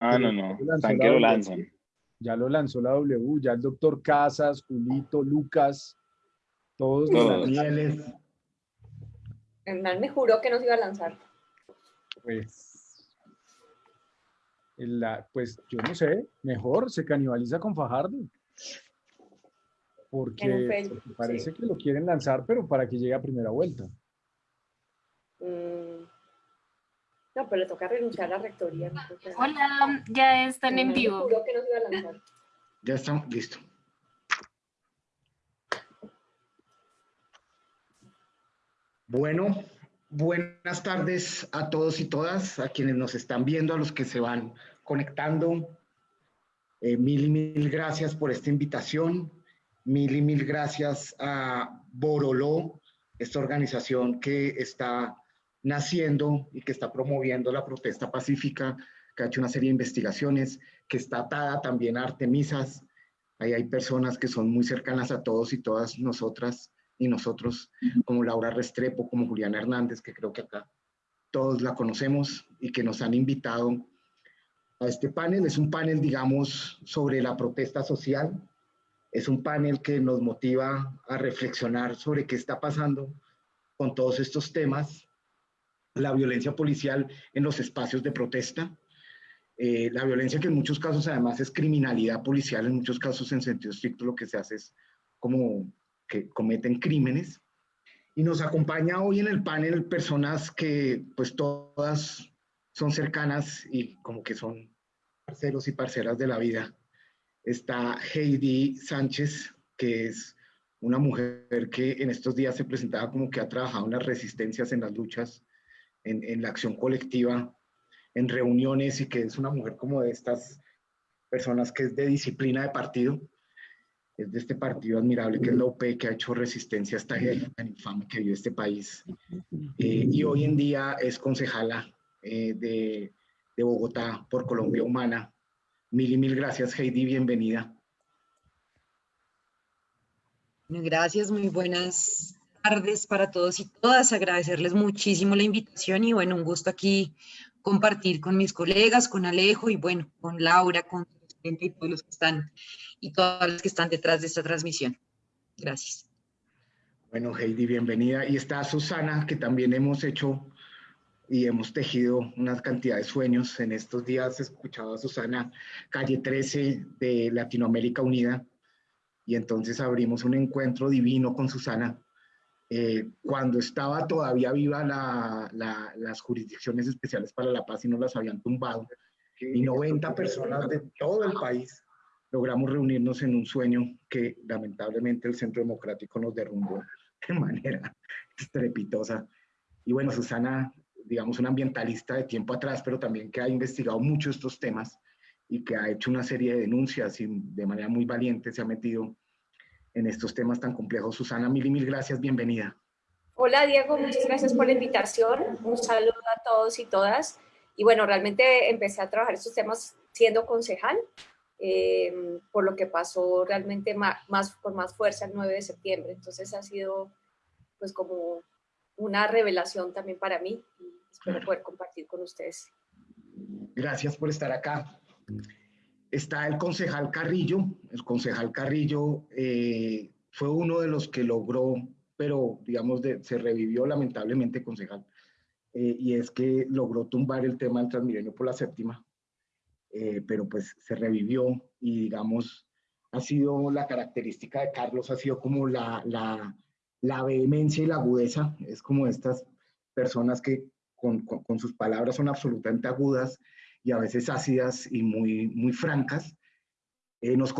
Ah, no, no. Lo lanzan. Ya lo lanzó la W, ya el doctor Casas, Julito, Lucas, todos los Danieles. El mal me juró que no se iba a lanzar. Pues, la, pues yo no sé, mejor se canibaliza con Fajardo. Porque, parece que lo quieren lanzar, pero para que llegue a primera vuelta. Mm. No, pero le toca renunciar a la rectoría. Hola, ya están en vivo. Ya estamos, listo. Bueno, buenas tardes a todos y todas, a quienes nos están viendo, a los que se van conectando. Eh, mil y mil gracias por esta invitación. Mil y mil gracias a Boroló, esta organización que está naciendo y que está promoviendo la protesta pacífica, que ha hecho una serie de investigaciones, que está atada también a Artemisas. Ahí hay personas que son muy cercanas a todos y todas nosotras y nosotros, como Laura Restrepo, como Juliana Hernández, que creo que acá todos la conocemos y que nos han invitado a este panel. Es un panel, digamos, sobre la protesta social. Es un panel que nos motiva a reflexionar sobre qué está pasando con todos estos temas la violencia policial en los espacios de protesta, eh, la violencia que en muchos casos además es criminalidad policial, en muchos casos en sentido estricto lo que se hace es como que cometen crímenes. Y nos acompaña hoy en el panel personas que pues todas son cercanas y como que son parceros y parceras de la vida. Está Heidi Sánchez, que es una mujer que en estos días se presentaba como que ha trabajado en las resistencias, en las luchas en, la acción colectiva, en reuniones y que es una mujer como de estas personas que es de disciplina de partido, es de este partido admirable que es la OP, que ha hecho resistencia a esta tan infame que vive este país. Eh, y hoy en día es concejala eh, de, de, Bogotá por Colombia Humana. Mil y mil gracias, Heidi, bienvenida. Gracias, muy buenas tardes para todos y todas. Agradecerles muchísimo la invitación y bueno, un gusto aquí compartir con mis colegas, con Alejo y bueno, con Laura, con y todos los que están y todas las que están detrás de esta transmisión. Gracias. Bueno, Heidi, bienvenida. Y está Susana, que también hemos hecho y hemos tejido una cantidad de sueños. En estos días he escuchado a Susana, calle 13 de Latinoamérica Unida, y entonces abrimos un encuentro divino con Susana eh, cuando estaba todavía viva las jurisdicciones especiales para la paz y no las habían tumbado, y 90 personas de todo el país logramos reunirnos en un sueño que lamentablemente el Centro Democrático nos derrumbó de manera estrepitosa. Y bueno, Susana, digamos, una ambientalista de tiempo atrás, pero también que ha investigado mucho estos temas y que ha hecho una serie de denuncias y de manera muy valiente se ha metido en estos temas tan complejos. Susana, mil y mil gracias, bienvenida. Hola Diego, muchas gracias por la invitación. Un saludo a todos y todas. Y bueno, realmente empecé a trabajar estos temas siendo concejal, eh, por lo que pasó realmente más, con más fuerza el 9 de septiembre. Entonces ha sido pues como una revelación también para mí y espero poder compartir con ustedes. Gracias por estar acá está el concejal Carrillo. El concejal Carrillo eh, fue uno de los que logró, pero digamos, se revivió lamentablemente concejal, eh, y es que logró tumbar el tema del Transmilenio por la séptima, eh, pero pues se revivió y digamos, ha sido la característica de Carlos, ha sido como la, la, la vehemencia y la agudeza, es como estas personas que con, con sus palabras son absolutamente agudas, y a veces ácidas y muy, muy francas. Eh, nos,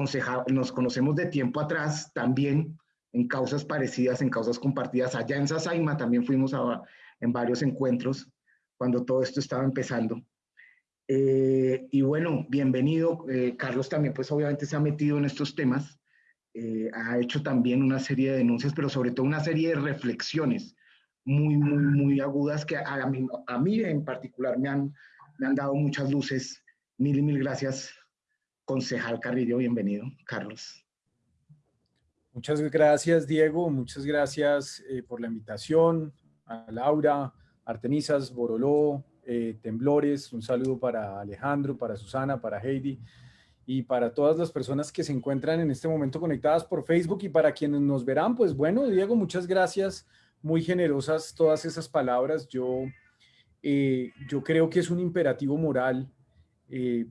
nos conocemos de tiempo atrás también en causas parecidas, en causas compartidas. Allá en Sasaima también fuimos a, en varios encuentros cuando todo esto estaba empezando. Eh, y bueno, bienvenido. Eh, Carlos también pues obviamente se ha metido en estos temas. ha hecho también una serie de denuncias, pero sobre todo una serie de reflexiones muy, muy, muy agudas que a mí en particular me han, me han dado muchas luces. Mil y mil gracias, concejal Carrillo. Bienvenido, Carlos. Muchas gracias, Diego. Muchas gracias eh, por la invitación. A Laura, Artemisas, Boroló, eh, temblores, un saludo para Alejandro, para Susana, para Heidi y para todas las personas que se encuentran en este momento conectadas por Facebook y para quienes nos verán, pues bueno, Diego, muchas gracias, muy generosas todas esas palabras. Yo, eh, yo creo que es un imperativo moral eh,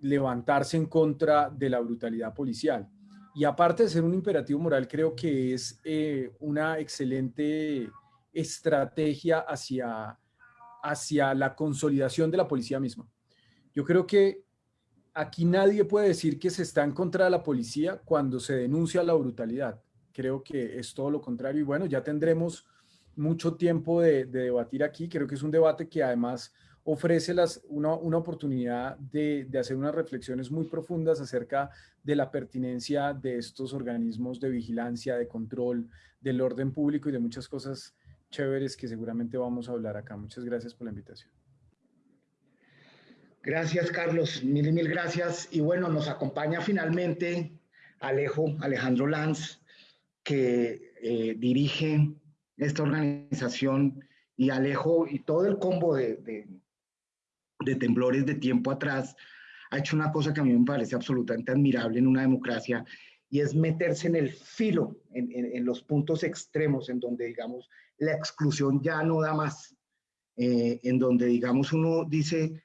levantarse en contra de la brutalidad policial. Y aparte de ser un imperativo moral, creo que es una excelente estrategia hacia hacia la consolidación de la policía misma. Yo creo que aquí nadie puede decir que se está en contra de la policía cuando se denuncia la brutalidad. Creo que es todo lo contrario y bueno, ya tendremos mucho tiempo de, debatir aquí. Creo que es un debate que además ofrece una, oportunidad de, de, hacer unas reflexiones muy profundas acerca de la pertinencia de estos organismos de vigilancia, de control, del orden público y de muchas cosas chéveres que seguramente vamos a hablar acá. Muchas gracias por la invitación. Gracias, Carlos. Mil y mil gracias. Y bueno, nos acompaña finalmente Alejo, Alejandro Lanz, que eh, dirige esta organización y Alejo y todo el combo de, de, temblores de tiempo atrás ha hecho una cosa que a mí me parece absolutamente admirable en una democracia y es meterse en el filo, en, en, los puntos extremos, en donde, digamos, la exclusión ya no da más, eh, en donde, digamos, uno dice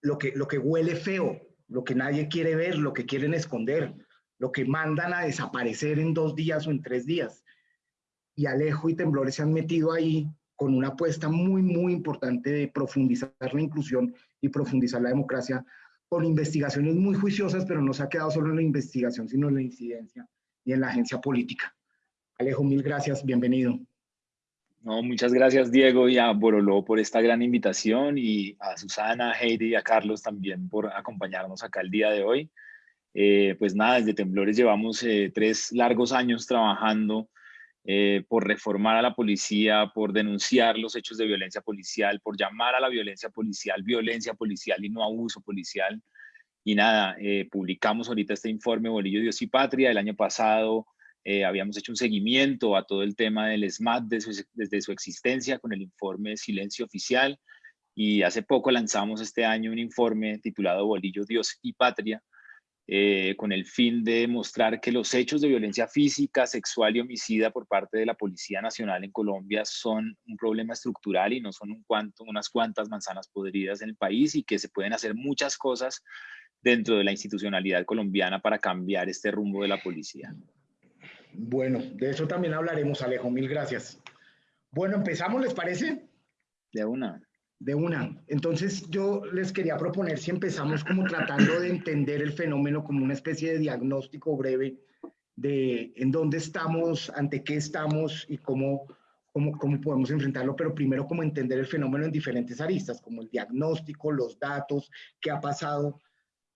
lo que, lo que huele feo, lo que nadie quiere ver, lo que quieren esconder, lo que mandan a desaparecer en dos días o en tres días. Y Alejo y Temblores se han metido ahí con una apuesta muy, muy importante de profundizar la inclusión y profundizar la democracia con investigaciones muy juiciosas, pero no se ha quedado solo en la investigación, sino en la incidencia y en la agencia política. Alejo, mil gracias, bienvenido. No, muchas gracias Diego y a Boroló por esta gran invitación y a Susana, Heidi y a Carlos también por acompañarnos acá el día de hoy. Eh, pues nada, desde Temblores llevamos eh, tres largos años trabajando eh, por reformar a la policía, por denunciar los hechos de violencia policial, por llamar a la violencia policial, violencia policial y no abuso policial. Y nada, eh, publicamos ahorita este informe Bolillo, Dios y Patria. El año pasado eh, habíamos hecho un seguimiento a todo el tema del SMAT desde su existencia con el informe Silencio Oficial. Y hace poco lanzamos este año un informe titulado Bolillo, Dios y Patria, eh, con el fin de mostrar que los hechos de violencia física, sexual y homicida por parte de la Policía Nacional en Colombia son un problema estructural y no son un cuanto, unas cuantas manzanas podridas en el país y que se pueden hacer muchas cosas dentro de la institucionalidad colombiana para cambiar este rumbo de la policía. Bueno, de eso también hablaremos, Alejo. Mil gracias. Bueno, empezamos, ¿les parece? De una. De una. Entonces yo les quería proponer si empezamos como tratando de entender el fenómeno como una especie de diagnóstico breve de en dónde estamos, ante qué estamos y cómo, cómo, cómo podemos enfrentarlo, pero primero como entender el fenómeno en diferentes aristas, como el diagnóstico, los datos, qué ha pasado,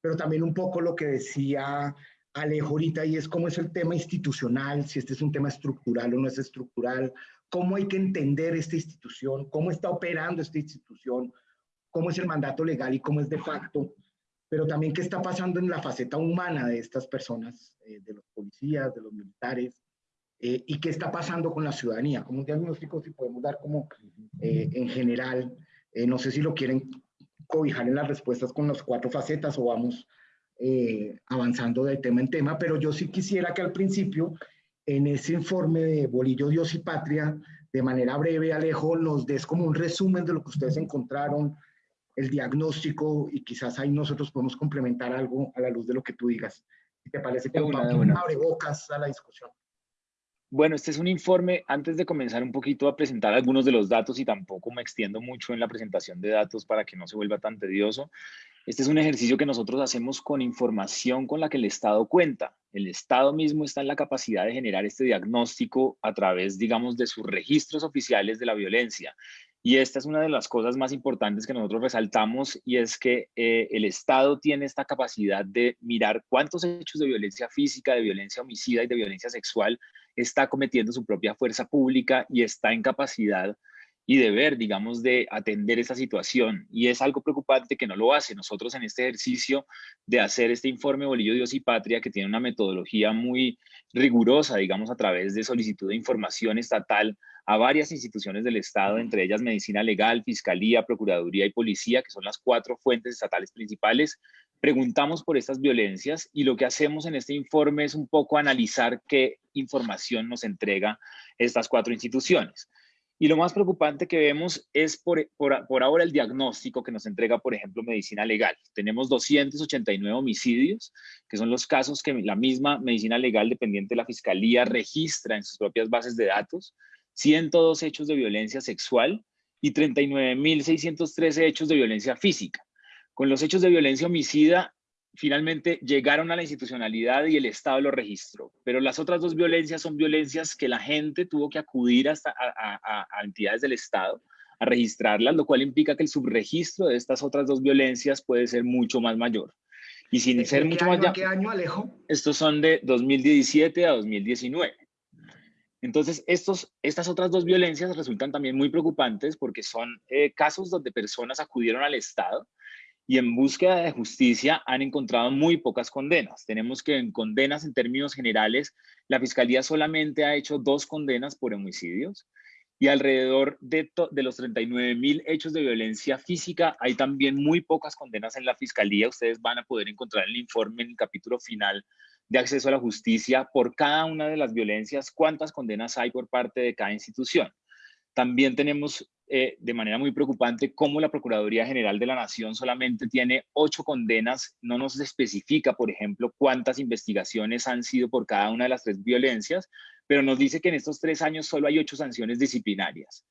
pero también un poco lo que decía Alejo ahorita y es cómo es el tema institucional, si este es un tema estructural o no es estructural, cómo hay que entender esta institución, cómo está operando esta institución, cómo es el mandato legal y cómo es de facto, pero también qué está pasando en la faceta humana de estas personas, eh, de los policías, de los militares, eh, y qué está pasando con la ciudadanía, como un diagnóstico si podemos dar como eh, en general, no sé si lo quieren cobijar en las respuestas con las cuatro facetas o vamos avanzando de tema en tema, pero yo sí quisiera que al principio en ese informe de Bolillo, Dios y Patria, de manera breve, Alejo, nos des como un resumen de lo que ustedes encontraron, el diagnóstico, y quizás ahí nosotros podemos complementar algo a la luz de lo que tú digas. Si te parece que una, un abrebocas a la discusión. Bueno, este es un informe, antes de comenzar un poquito a presentar algunos de los datos y tampoco me extiendo mucho en la presentación de datos para que no se vuelva tan tedioso, este es un ejercicio que nosotros hacemos con información con la que el Estado cuenta. El Estado mismo está en la capacidad de generar este diagnóstico a través, digamos, de sus registros oficiales de la violencia. Y esta es una de las cosas más importantes que nosotros resaltamos y es que eh, el Estado tiene esta capacidad de mirar cuántos hechos de violencia física, de violencia homicida y de violencia sexual está cometiendo su propia fuerza pública y está en capacidad y deber, digamos, de atender esa situación. Y es algo preocupante que no lo hace. Nosotros en este ejercicio de hacer este informe Bolillo, Dios y Patria, que tiene una metodología muy rigurosa, digamos, a través de solicitud de información estatal a varias instituciones del Estado, entre ellas Medicina Legal, Fiscalía, Procuraduría y Policía, que son las cuatro fuentes estatales principales. Preguntamos por estas violencias y lo que hacemos en este informe es un poco analizar qué información nos entrega estas cuatro instituciones. Y lo más preocupante que vemos es por, por, ahora el diagnóstico que nos entrega, por ejemplo, medicina legal. Tenemos 289 homicidios, que son los casos que la misma medicina legal dependiente de la Fiscalía registra en sus propias bases de datos, 102 hechos de violencia sexual y 39.613 hechos de violencia física. Con los hechos de violencia homicida, finalmente llegaron a la institucionalidad y el Estado lo registró. Pero las otras dos violencias son violencias que la gente tuvo que acudir hasta a, entidades del Estado a registrarlas, lo cual implica que el subregistro de estas otras dos violencias puede ser mucho más mayor. Y sin ser mucho más... ¿Qué año, Alejo? Estos son de 2017 a 2019. Entonces, estos, estas otras dos violencias resultan también muy preocupantes porque son eh, casos donde personas acudieron al Estado y en búsqueda de justicia han encontrado muy pocas condenas. Tenemos que en condenas en términos generales, la Fiscalía solamente ha hecho dos condenas por homicidios y alrededor de, de los 39 mil hechos de violencia física hay también muy pocas condenas en la Fiscalía. Ustedes van a poder encontrar el informe en el capítulo final de acceso a la justicia por cada una de las violencias, cuántas condenas hay por parte de cada institución. También tenemos eh, de manera muy preocupante cómo la Procuraduría General de la Nación solamente tiene ocho condenas, no nos especifica, por ejemplo, cuántas investigaciones han sido por cada una de las tres violencias, pero nos dice que en estos tres años solo hay ocho sanciones disciplinarias.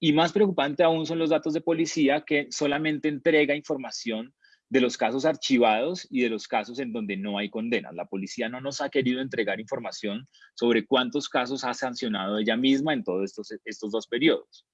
Y más preocupante aún son los datos de policía que solamente entrega información de los casos archivados y de los casos en donde no hay condenas. La policía no nos ha querido entregar información sobre cuántos casos ha sancionado ella misma en todos estos, estos dos periodos.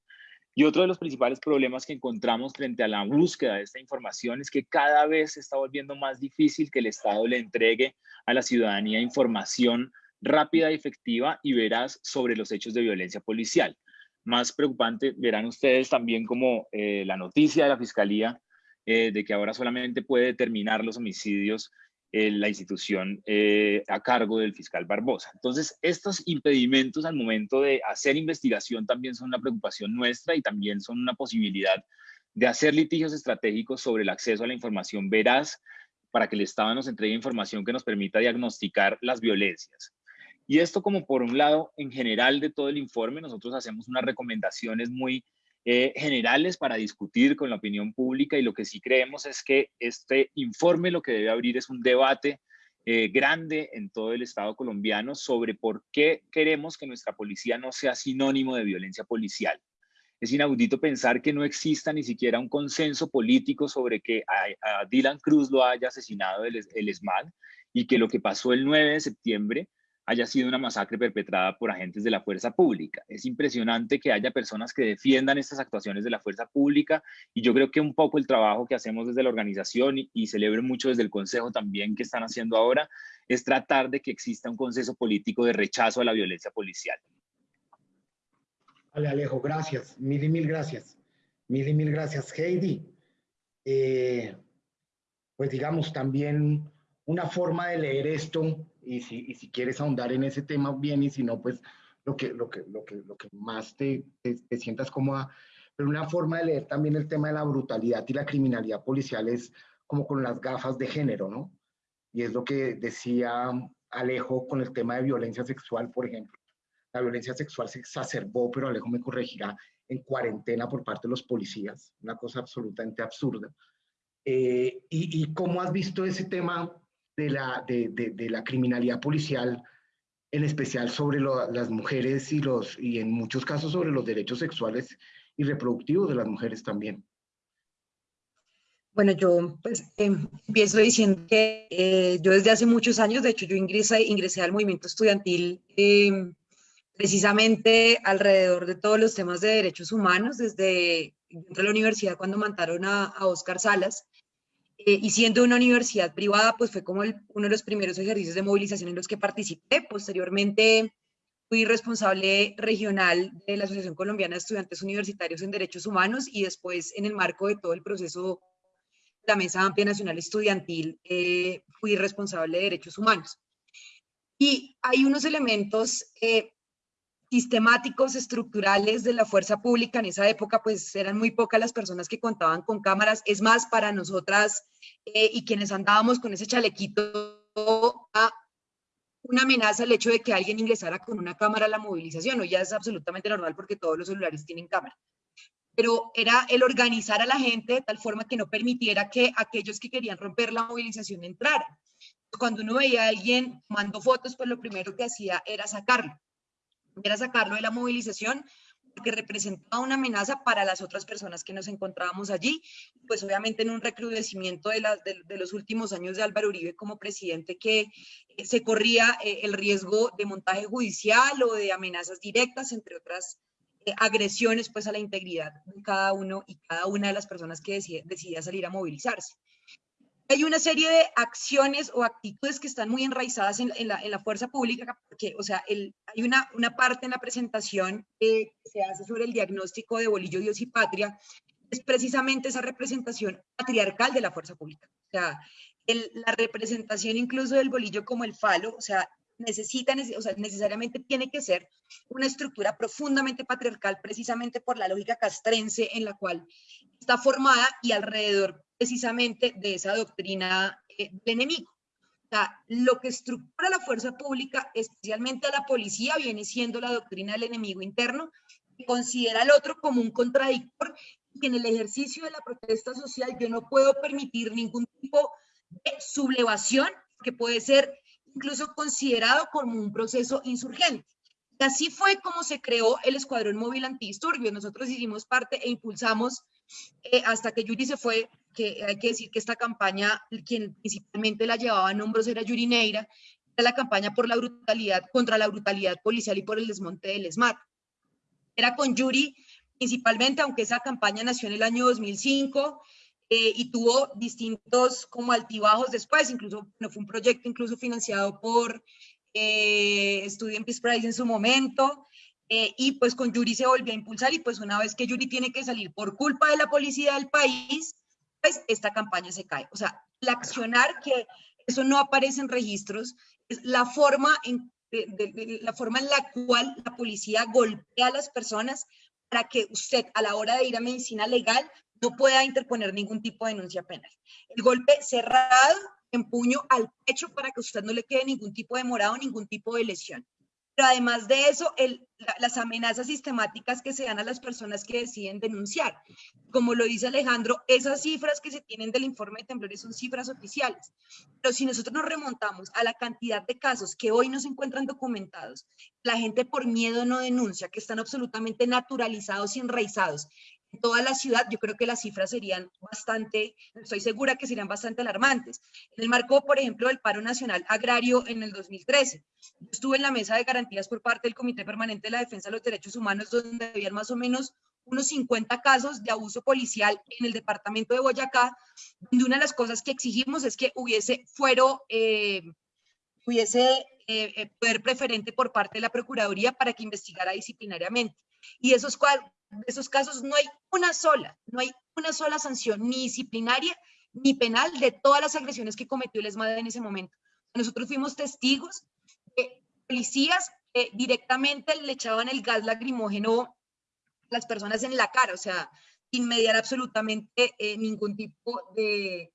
Y otro de los principales problemas que encontramos frente a la búsqueda de esta información es que cada vez se está volviendo más difícil que el Estado le entregue a la ciudadanía información rápida, y efectiva y veraz sobre los hechos de violencia policial. Más preocupante, verán ustedes también como eh, la noticia de la Fiscalía eh, de que ahora solamente puede determinar los homicidios la institución eh, a cargo del fiscal Barbosa. Entonces, estos impedimentos al momento de hacer investigación también son una preocupación nuestra y también son una posibilidad de hacer litigios estratégicos sobre el acceso a la información veraz para que el Estado nos entregue información que nos permita diagnosticar las violencias. Y esto como por un lado, en general de todo el informe, nosotros hacemos unas recomendaciones muy eh, generales para discutir con la opinión pública y lo que sí creemos es que este informe lo que debe abrir es un debate eh, grande en todo el Estado colombiano sobre por qué queremos que nuestra policía no sea sinónimo de violencia policial. Es inaudito pensar que no exista ni siquiera un consenso político sobre que a, Dylan Cruz lo haya asesinado el, el y que lo que pasó el 9 de septiembre haya sido una masacre perpetrada por agentes de la fuerza pública. Es impresionante que haya personas que defiendan estas actuaciones de la fuerza pública y yo creo que un poco el trabajo que hacemos desde la organización y, celebro mucho desde el Consejo también que están haciendo ahora es tratar de que exista un consenso político de rechazo a la violencia policial. Vale, Alejo, gracias. Mil y mil gracias. Mil y mil gracias, Heidi. Eh, pues digamos, también una forma de leer esto y si, y si quieres ahondar en ese tema bien y si no, pues lo que, lo que, lo que, lo que más te, te, sientas cómoda. Pero una forma de leer también el tema de la brutalidad y la criminalidad policial es como con las gafas de género, ¿no? Y es lo que decía Alejo con el tema de violencia sexual, por ejemplo. La violencia sexual se exacerbó, pero Alejo me corregirá, en cuarentena por parte de los policías, una cosa absolutamente absurda. Eh, y, ¿Y cómo has visto ese tema de la, de, la criminalidad policial, en especial sobre las mujeres y, los, y en muchos casos sobre los derechos sexuales y reproductivos de las mujeres también. Bueno, yo pues em, empiezo diciendo que eh, yo desde hace muchos años, de hecho yo ingresé, ingresé al movimiento estudiantil em, precisamente alrededor de todos los temas de derechos humanos, desde dentro de la universidad cuando mandaron a, a Oscar Salas, eh, y siendo una universidad privada, pues fue como uno de los primeros ejercicios de movilización en los que participé. Posteriormente fui responsable regional de la Asociación Colombiana de Estudiantes Universitarios en Derechos Humanos y después en el marco de todo el proceso la Mesa Amplia Nacional Estudiantil eh, fui responsable de Derechos Humanos. Y hay unos elementos eh, sistemáticos, estructurales de la fuerza pública. En esa época, pues eran muy pocas las personas que contaban con cámaras. Es más, para nosotras eh, y quienes andábamos con ese chalequito, una amenaza el hecho de que alguien ingresara con una cámara a la movilización. o ya es absolutamente normal porque todos los celulares tienen cámara. Pero era el organizar a la gente de tal forma que no permitiera que aquellos que querían romper la movilización entraran. Cuando uno veía a alguien tomando fotos, pues lo primero que hacía era sacarlo era sacarlo de la movilización porque representaba una amenaza para las otras personas que nos encontrábamos allí, pues obviamente en un recrudecimiento de, de, los últimos años de Álvaro Uribe como presidente que eh, se corría eh, el riesgo de montaje judicial o de amenazas directas, entre otras eh, agresiones pues a la integridad de cada uno y cada una de las personas que decidía salir a movilizarse hay una serie de acciones o actitudes que están muy enraizadas en, la, fuerza pública, porque, o sea, hay una, una parte en la presentación que se hace sobre el diagnóstico de Bolillo, Dios y Patria, es precisamente esa representación patriarcal de la fuerza pública. O sea, la representación incluso del bolillo como el falo, o sea, necesita, o sea, necesariamente tiene que ser una estructura profundamente patriarcal, precisamente por la lógica castrense en la cual está formada y alrededor precisamente de esa doctrina eh, del enemigo. O sea, lo que estructura la fuerza pública, especialmente a la policía, viene siendo la doctrina del enemigo interno, que considera al otro como un contradictor y en el ejercicio de la protesta social yo no puedo permitir ningún tipo de sublevación que puede ser incluso considerado como un proceso insurgente. Y así fue como se creó el Escuadrón Móvil Antidisturbios. Nosotros hicimos parte e impulsamos eh, hasta que Yuri se fue, que hay que decir que esta campaña, quien principalmente la llevaba en hombros era Yuri Neira, era la campaña por la brutalidad, contra la brutalidad policial y por el desmonte del ESMAD. Era con Yuri principalmente, aunque esa campaña nació en el año 2005 eh, y tuvo distintos como altibajos después, incluso no fue un proyecto incluso financiado por eh, Student Peace Prize en su momento, eh, y pues con Yuri se volvió a impulsar y pues una vez que Yuri tiene que salir por culpa de la policía del país, pues esta campaña se cae. O sea, el accionar que eso no aparece en registros es la forma en, la forma en la cual la policía golpea a las personas para que usted a la hora de ir a medicina legal no pueda interponer ningún tipo de denuncia penal. El golpe cerrado en puño al pecho para que usted no le quede ningún tipo de morado, ningún tipo de lesión. Pero además de eso, las amenazas sistemáticas que se dan a las personas que deciden denunciar. Como lo dice Alejandro, esas cifras que se tienen del informe de temblores son cifras oficiales. Pero si nosotros nos remontamos a la cantidad de casos que hoy no se encuentran documentados, la gente por miedo no denuncia, que están absolutamente naturalizados y enraizados en toda la ciudad, yo creo que las cifras serían bastante, estoy segura que serían bastante alarmantes. En el marco, por ejemplo, del paro nacional agrario en el 2013, yo estuve en la mesa de garantías por parte del Comité Permanente de la Defensa de los Derechos Humanos, donde había más o menos unos 50 casos de abuso policial en el departamento de Boyacá, donde una de las cosas que exigimos es que hubiese fuero, eh, hubiese eh, eh, poder preferente por parte de la Procuraduría para que investigara disciplinariamente. Y esos esos casos no hay una sola, no hay una sola sanción, ni disciplinaria ni penal, de todas las agresiones que cometió el ESMAD en ese momento. Nosotros fuimos testigos de policías que directamente le echaban el gas lacrimógeno a las personas en la cara, o sea, sin mediar absolutamente eh, ningún tipo de,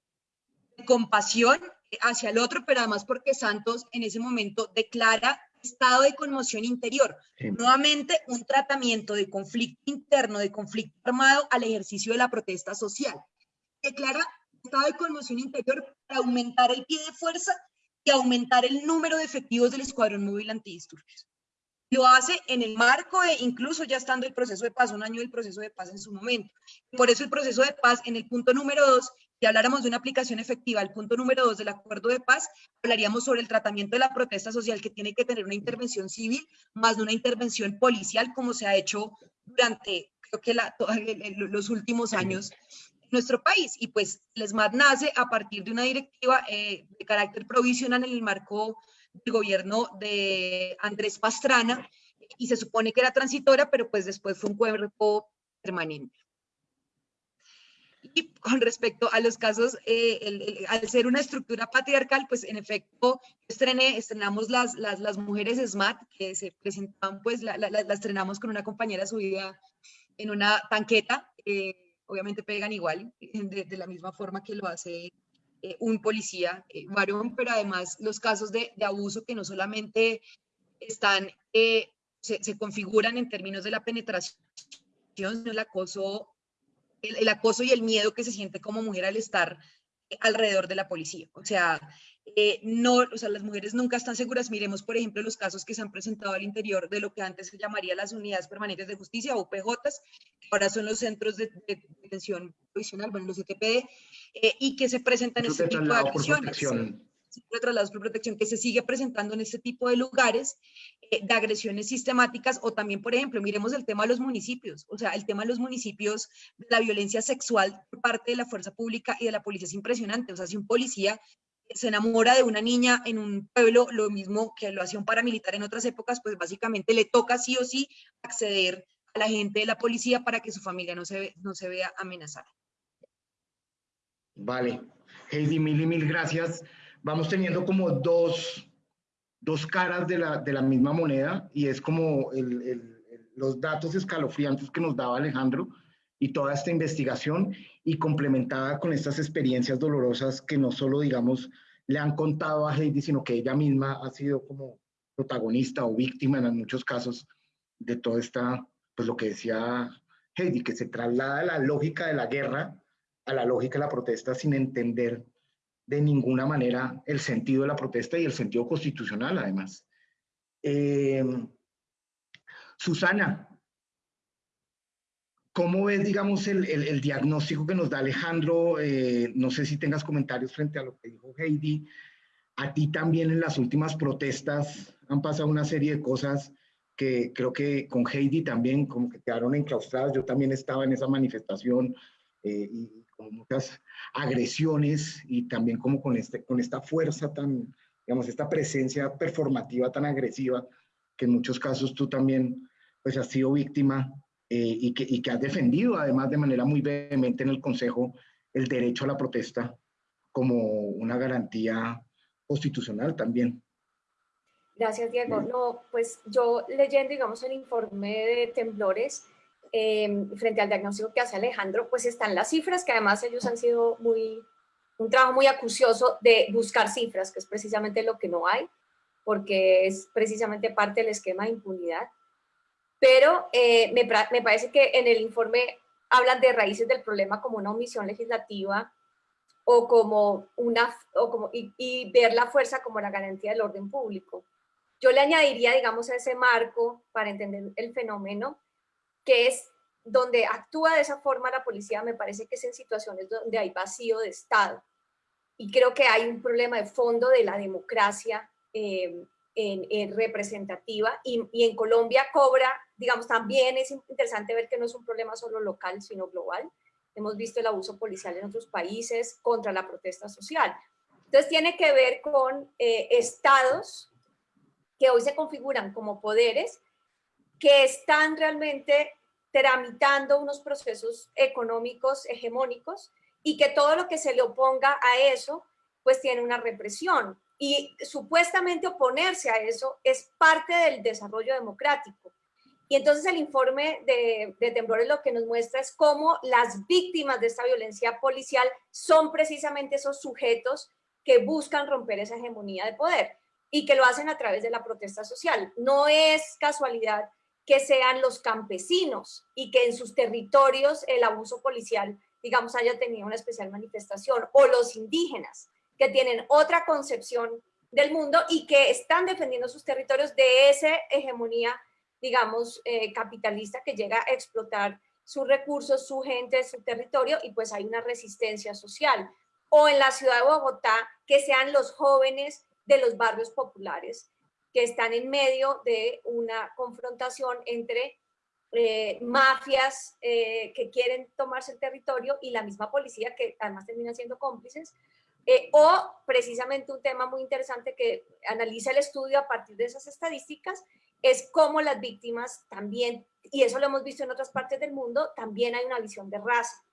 de compasión hacia el otro, pero además porque Santos en ese momento declara estado de conmoción interior. Nuevamente, un tratamiento de conflicto interno, de conflicto armado al ejercicio de la protesta social. Declara estado de conmoción interior para aumentar el pie de fuerza y aumentar el número de efectivos del Escuadrón Móvil Antidisturbios. Lo hace en el marco de, incluso ya estando el proceso de paz, un año del proceso de paz en su momento. Por eso el proceso de paz, en el punto número dos, si habláramos de una aplicación efectiva, el punto número dos del acuerdo de paz, hablaríamos sobre el tratamiento de la protesta social que tiene que tener una intervención civil más de una intervención policial, como se ha hecho durante, creo que la, los últimos años en nuestro país. Y pues el SMAT nace a partir de una directiva eh, de carácter provisional en el marco del gobierno de Andrés Pastrana, y se supone que era transitoria, pero pues después fue un cuerpo permanente. Y con respecto a los casos, eh, al ser una estructura patriarcal, pues en efecto, estrené, estrenamos las, las, las mujeres SMAT que se presentaban, pues la, la, la, estrenamos con una compañera subida en una tanqueta. Eh, obviamente pegan igual, de, la misma forma que lo hace eh, un policía varón, pero además los casos de, de, abuso que no solamente están, se, se configuran en términos de la penetración, sino el acoso el, acoso y el miedo que se siente como mujer al estar eh, alrededor de la policía. O sea, eh, no, o sea, las mujeres nunca están seguras. Miremos, por ejemplo, los casos que se han presentado al interior de lo que antes se llamaría las unidades permanentes de justicia, o PJs, que ahora son los centros de, detención provisional, bueno, los ETPD, eh, y que se presentan este tipo de agresiones de traslados por protección que se sigue presentando en este tipo de lugares eh, de agresiones sistemáticas o también, por ejemplo, miremos el tema de los municipios, o sea, el tema de los municipios, la violencia sexual por parte de la fuerza pública y de la policía es impresionante, o sea, si un policía se enamora de una niña en un pueblo, lo mismo que lo hacía un paramilitar en otras épocas, pues básicamente le toca sí o sí acceder a la gente de la policía para que su familia no se, no se vea amenazada. Vale. Heidi, mil y mil gracias vamos teniendo como dos, dos caras de la, de la, misma moneda y es como el, el, los datos escalofriantes que nos daba Alejandro y toda esta investigación y complementada con estas experiencias dolorosas que no solo, digamos, le han contado a Heidi, sino que ella misma ha sido como protagonista o víctima en muchos casos de toda esta, pues lo que decía Heidi, que se traslada la lógica de la guerra a la lógica de la protesta sin entender de ninguna manera el sentido de la protesta y el sentido constitucional, además. Eh, Susana, ¿cómo ves, digamos, el, el, diagnóstico que nos da Alejandro? Eh, no sé si tengas comentarios frente a lo que dijo Heidi. A ti también en las últimas protestas han pasado una serie de cosas que creo que con Heidi también como que quedaron enclaustradas. Yo también estaba en esa manifestación eh, y con muchas agresiones y también como con, este, con esta fuerza tan, digamos, esta presencia performativa tan agresiva, que en muchos casos tú también pues has sido víctima eh, y, que, y que has defendido además de manera muy vehemente en el Consejo el derecho a la protesta como una garantía constitucional también. Gracias, Diego. No, pues yo leyendo, digamos, el informe de temblores, Em, frente al diagnóstico que hace Alejandro, pues están las cifras, que además ellos han sido muy, un trabajo muy acucioso de buscar cifras, que es precisamente lo que no hay, porque es precisamente parte del esquema de impunidad. Pero eh, me, me parece que en el informe hablan de raíces del problema como una omisión legislativa o como una, o como, y, y, ver la fuerza como la garantía del orden público. Yo le añadiría, digamos, a ese marco para entender el fenómeno, que es donde actúa de esa forma la policía, me parece que es en situaciones donde hay vacío de Estado. Y creo que hay un problema de fondo de la democracia eh, en, representativa y, en Colombia cobra, digamos, también es interesante ver que no es un problema solo local, sino global. Hemos visto el abuso policial en otros países contra la protesta social. Entonces tiene que ver con eh, estados que hoy se configuran como poderes que están realmente tramitando unos procesos económicos hegemónicos y que todo lo que se le oponga a eso, pues tiene una represión. Y supuestamente oponerse a eso es parte del desarrollo democrático. Y entonces el informe de, de Temblores lo que nos muestra es cómo las víctimas de esta violencia policial son precisamente esos sujetos que buscan romper esa hegemonía de poder y que lo hacen a través de la protesta social. No es casualidad que sean los campesinos y que en sus territorios el abuso policial, digamos, haya tenido una especial manifestación, o los indígenas, que tienen otra concepción del mundo y que están defendiendo sus territorios de esa hegemonía, digamos, eh, capitalista que llega a explotar sus recursos, su gente, su territorio, y pues hay una resistencia social. O en la ciudad de Bogotá, que sean los jóvenes de los barrios populares, que están en medio de una confrontación entre eh, mafias eh, que quieren tomarse el territorio y la misma policía que además termina siendo cómplices, eh, o precisamente un tema muy interesante que analiza el estudio a partir de esas estadísticas, es cómo las víctimas también, y eso lo hemos visto en otras partes del mundo, también hay una visión de raza.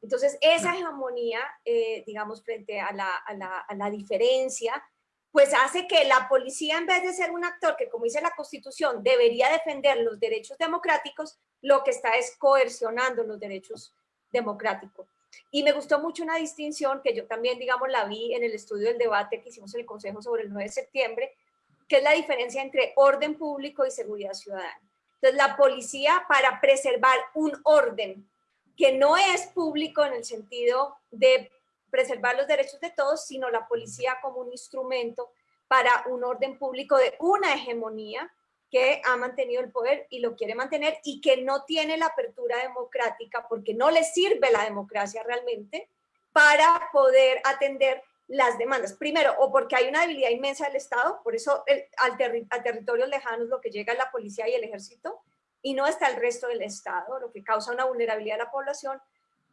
Entonces, esa hegemonía, eh, digamos, frente a la, a, la, a la diferencia, pues hace que la policía, en vez de ser un actor que, como dice la Constitución, debería defender los derechos democráticos, lo que está es coercionando los derechos democráticos. Y me gustó mucho una distinción que yo también, digamos, la vi en el estudio del debate que hicimos en el Consejo sobre el 9 de septiembre, que es la diferencia entre orden público y seguridad ciudadana. Entonces, la policía para preservar un orden que no es público en el sentido de preservar los derechos de todos, sino la policía como un instrumento para un orden público de una hegemonía que ha mantenido el poder y lo quiere mantener y que no tiene la apertura democrática porque no le sirve la democracia realmente para poder atender las demandas. Primero, o porque hay una debilidad inmensa del Estado, por eso al a territorios lejanos lo que llega es la policía y el ejército, y no está el resto del Estado, lo que causa una vulnerabilidad a la población,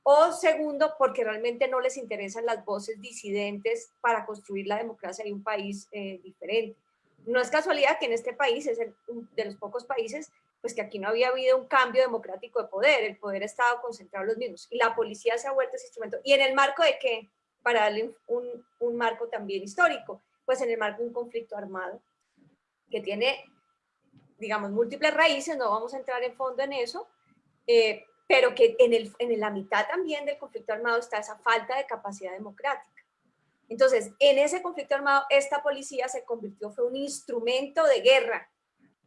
o segundo, porque realmente no les interesan las voces disidentes para construir la democracia de un país eh, diferente. No es casualidad que en este país es el, de los pocos países, pues que aquí no había habido un cambio democrático de poder, el poder ha estado concentrado en los mismos, y la policía se ha vuelto ese instrumento. ¿Y en el marco de qué? Para darle un, un marco también histórico, pues en el marco de un conflicto armado que tiene, digamos, múltiples raíces, no vamos a entrar en fondo en eso, eh, pero que en, el, en la mitad también del conflicto armado está esa falta de capacidad democrática. Entonces, en ese conflicto armado, esta policía se convirtió, fue un instrumento de guerra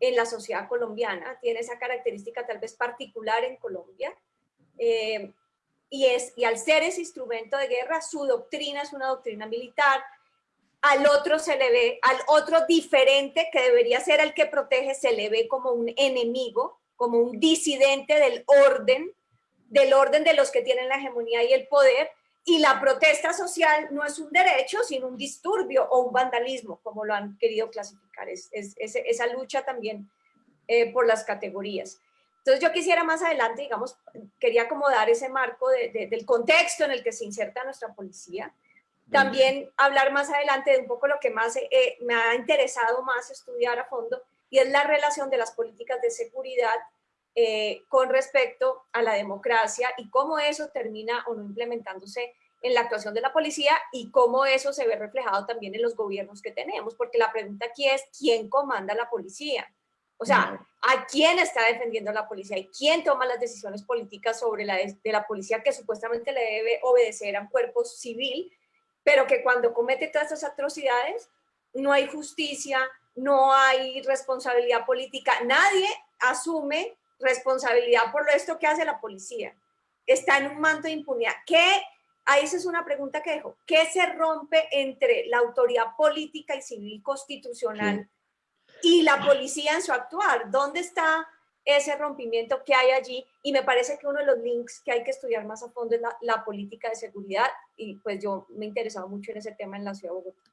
en la sociedad colombiana, tiene esa característica tal vez particular en Colombia, eh, y, es, y al ser ese instrumento de guerra, su doctrina es una doctrina militar, al otro se le ve, al otro diferente que debería ser el que protege, se le ve como un enemigo, como un disidente del orden, del orden de los que tienen la hegemonía y el poder, y la protesta social no es un derecho, sino un disturbio o un vandalismo, como lo han querido clasificar, es, esa lucha también eh, por las categorías. Entonces yo quisiera más adelante, digamos, quería acomodar ese marco del contexto en el que se inserta nuestra policía, también hablar más adelante de un poco lo que más eh, me ha interesado más estudiar a fondo, y es la relación de las políticas de seguridad eh, con respecto a la democracia y cómo eso termina o no implementándose en la actuación de la policía y cómo eso se ve reflejado también en los gobiernos que tenemos, porque la pregunta aquí es, ¿quién comanda la policía? O sea, ¿a quién está defendiendo la policía? ¿Y quién toma las decisiones políticas sobre la de, la policía que supuestamente le debe obedecer a un cuerpo civil, pero que cuando comete todas estas atrocidades no hay justicia, no hay responsabilidad política, nadie asume responsabilidad por esto que hace la policía. Está en un manto de impunidad. ¿Qué? Ahí esa es una pregunta que dejo. ¿Qué se rompe entre la autoridad política y civil constitucional y la policía en su actuar? ¿Dónde está ese rompimiento que hay allí? Y me parece que uno de los links que hay que estudiar más a fondo es la, la política de seguridad y pues yo me he interesado mucho en ese tema en la ciudad de Bogotá.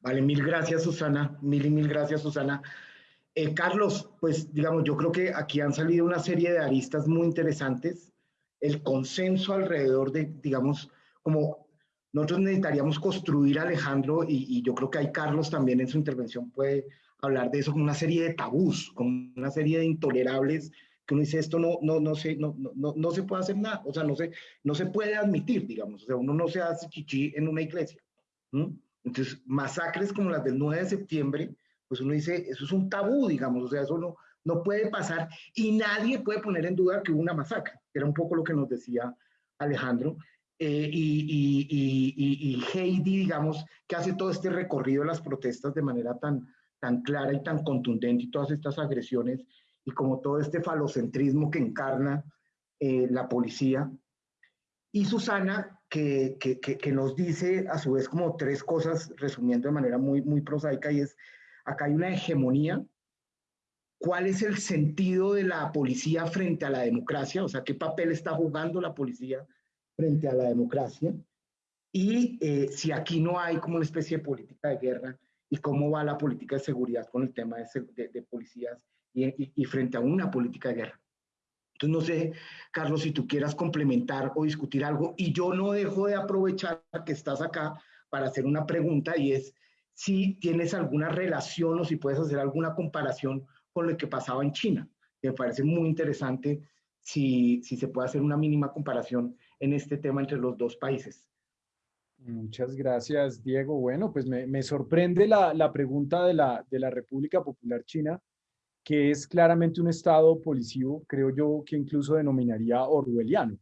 Vale, mil gracias Susana, mil y mil gracias Susana. Eh, Carlos, pues digamos, yo creo que aquí han salido una serie de aristas muy interesantes. El consenso alrededor de, digamos, como nosotros necesitaríamos construir, Alejandro, y, yo creo que hay Carlos también en su intervención puede hablar de eso como una serie de tabús, como una serie de intolerables que uno dice esto no, no, no, se, no, no, no se puede hacer nada, o sea, no se, no se puede admitir, digamos, o sea, uno no se hace chichi en una iglesia. Entonces, masacres como las del 9 de septiembre, pues uno dice, eso es un tabú, digamos, o sea, eso no, no puede pasar y nadie puede poner en duda que hubo una masacre, era un poco lo que nos decía Alejandro. Eh, y, y, y, y, Heidi, digamos, que hace todo este recorrido de las protestas de manera tan, tan clara y tan contundente y todas estas agresiones y como todo este falocentrismo que encarna eh, la policía. Y Susana, que, que, nos dice a su vez como tres cosas, resumiendo de manera muy, muy prosaica, y es, acá hay una hegemonía, ¿cuál es el sentido de la policía frente a la democracia? O sea, ¿qué papel está jugando la policía frente a la democracia? Y eh, si aquí no hay como una especie de política de guerra, ¿y cómo va la política de seguridad con el tema de, de, policías y frente a una política de guerra? Entonces, no sé, Carlos, si tú quieras complementar o discutir algo, y yo no dejo de aprovechar que estás acá para hacer una pregunta y es si tienes alguna relación o si puedes hacer alguna comparación con lo que pasaba en China. Me parece muy interesante si, si se puede hacer una mínima comparación en este tema entre los dos países. Muchas gracias, Diego. Bueno, pues me, sorprende la, la, pregunta de la, de la República Popular China, que es claramente un estado policivo, creo yo que incluso denominaría orwelliano.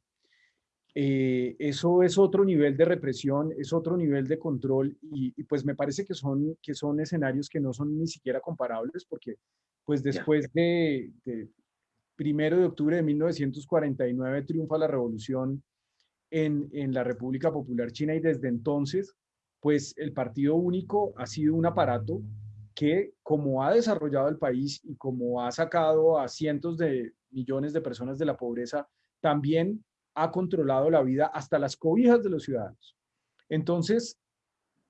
Eh, eso es otro nivel de represión, es otro nivel de control y, pues me parece que son, que son escenarios que no son ni siquiera comparables porque pues después de, de primero de octubre de 1949 triunfa la revolución en, en la República Popular China y desde entonces pues el Partido Único ha sido un aparato que como ha desarrollado el país y como ha sacado a cientos de millones de personas de la pobreza, también ha controlado la vida hasta las cobijas de los ciudadanos. Entonces,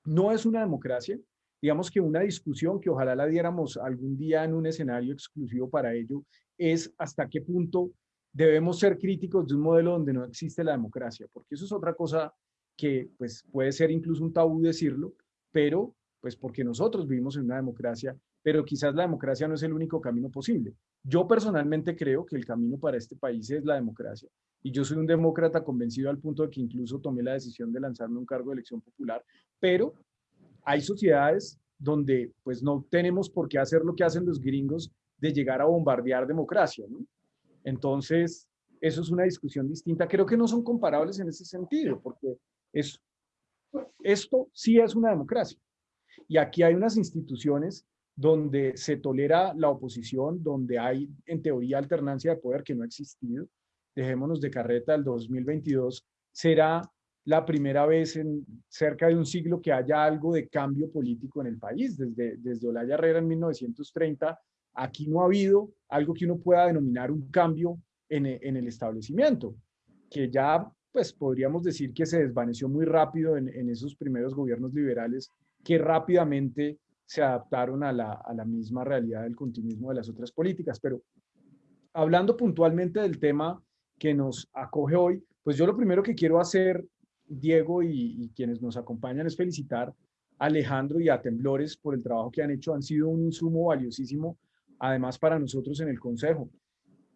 no es una democracia, digamos que una discusión que ojalá la diéramos algún día en un escenario exclusivo para ello, es hasta qué punto debemos ser críticos de un modelo donde no existe la democracia, porque eso es otra cosa que pues puede ser incluso un tabú decirlo, pero pues porque nosotros vivimos en una democracia, pero quizás la democracia no es el único camino posible. Yo personalmente creo que el camino para este país es la democracia. Y yo soy un demócrata convencido al punto de que incluso tomé la decisión de lanzarme un cargo de elección popular. Pero hay sociedades donde pues no tenemos por qué hacer lo que hacen los gringos de llegar a bombardear democracia. Entonces, eso es una discusión distinta. Creo que no son comparables en ese sentido, porque es, esto sí es una democracia. Y aquí hay unas instituciones donde se tolera la oposición, donde hay en teoría alternancia de poder que no ha existido. Dejémonos de carreta, el 2022 será la primera vez en cerca de un siglo que haya algo de cambio político en el país. Desde, desde Olaya Herrera en 1930, aquí no ha habido algo que uno pueda denominar un cambio en, en el establecimiento, que ya pues podríamos decir que se desvaneció muy rápido en, en esos primeros gobiernos liberales que rápidamente se adaptaron a la, a la misma realidad del continuismo de las otras políticas. Pero hablando puntualmente del tema que nos acoge hoy, pues yo lo primero que quiero hacer, Diego y, quienes nos acompañan, es felicitar a Alejandro y a Temblores por el trabajo que han hecho. Han sido un insumo valiosísimo, además para nosotros en el Consejo.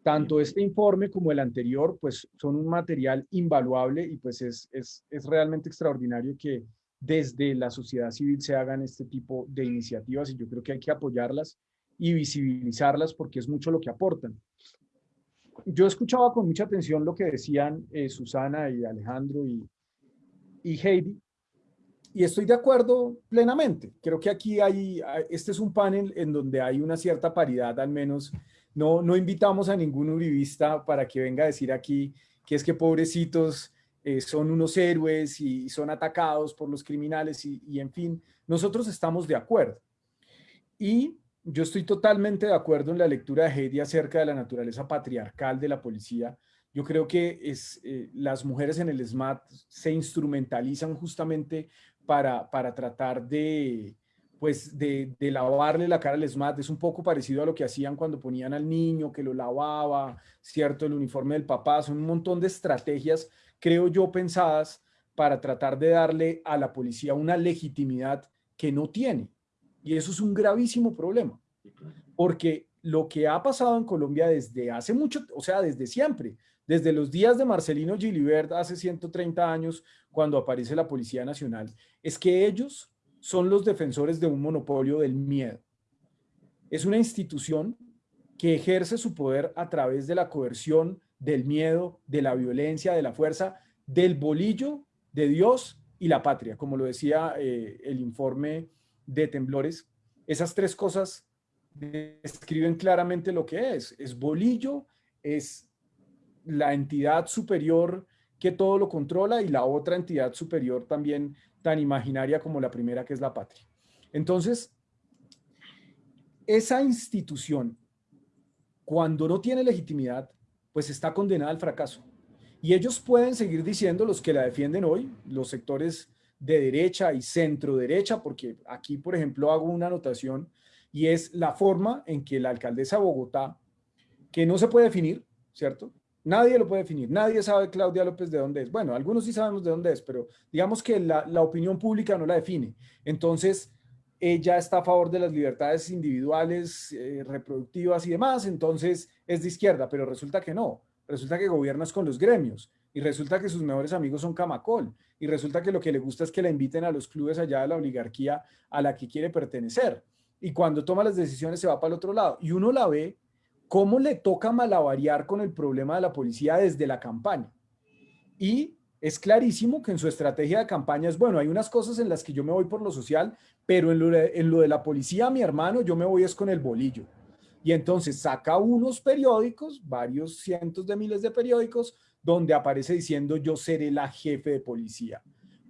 Tanto este informe como el anterior, pues son un material invaluable y pues es, es, es realmente extraordinario que desde la sociedad civil se hagan este tipo de iniciativas y yo creo que hay que apoyarlas y visibilizarlas porque es mucho lo que aportan. Yo escuchaba con mucha atención lo que decían eh, Susana y Alejandro y, y Heidi y estoy de acuerdo plenamente. Creo que aquí hay, este es un panel en donde hay una cierta paridad, al menos no, no invitamos a ningún uribista para que venga a decir aquí que es que pobrecitos eh, son unos héroes y son atacados por los criminales y, en fin, nosotros estamos de acuerdo. Y yo estoy totalmente de acuerdo en la lectura de Heidi acerca de la naturaleza patriarcal de la policía. Yo creo que es, eh, las mujeres en el SMAT se instrumentalizan justamente para, para tratar de, pues de, lavarle la cara al SMAT. Es un poco parecido a lo que hacían cuando ponían al niño, que lo lavaba, ¿cierto? El uniforme del papá. Son un montón de estrategias creo yo, pensadas para tratar de darle a la policía una legitimidad que no tiene. Y eso es un gravísimo problema, porque lo que ha pasado en Colombia desde hace mucho, o sea, desde siempre, desde los días de Marcelino Gilibert hace 130 años, cuando aparece la Policía Nacional, es que ellos son los defensores de un monopolio del miedo. Es una institución que ejerce su poder a través de la coerción, del miedo, de la violencia, de la fuerza, del bolillo de Dios y la patria, como lo decía eh, el informe de Temblores. Esas tres cosas describen claramente lo que es. Es bolillo, es la entidad superior que todo lo controla y la otra entidad superior también tan imaginaria como la primera que es la patria. Entonces, esa institución, cuando no tiene legitimidad, pues está condenada al fracaso. Y ellos pueden seguir diciendo, los que la defienden hoy, los sectores de derecha y centro derecha, porque aquí, por ejemplo, hago una anotación y es la forma en que la alcaldesa de Bogotá, que no se puede definir, ¿cierto? Nadie lo puede definir, nadie sabe Claudia López de dónde es. Bueno, algunos sí sabemos de dónde es, pero digamos que la, la opinión pública no la define. Entonces, ella está a favor de las libertades individuales, eh, reproductivas y demás, entonces es de izquierda, pero resulta que no, resulta que gobiernas con los gremios, y resulta que sus mejores amigos son Camacol, y resulta que lo que le gusta es que la inviten a los clubes allá de la oligarquía a la que quiere pertenecer. Y cuando toma las decisiones se va para el otro lado. Y uno la ve cómo le toca malavariar con el problema de la policía desde la campaña. Y es clarísimo que en su estrategia de campaña es, bueno, hay unas cosas en las que yo me voy por lo social, pero en lo de, en lo de la policía, mi hermano, yo me voy es con el bolillo. Y entonces saca unos periódicos, varios cientos de miles de periódicos, donde aparece diciendo yo seré la jefe de policía.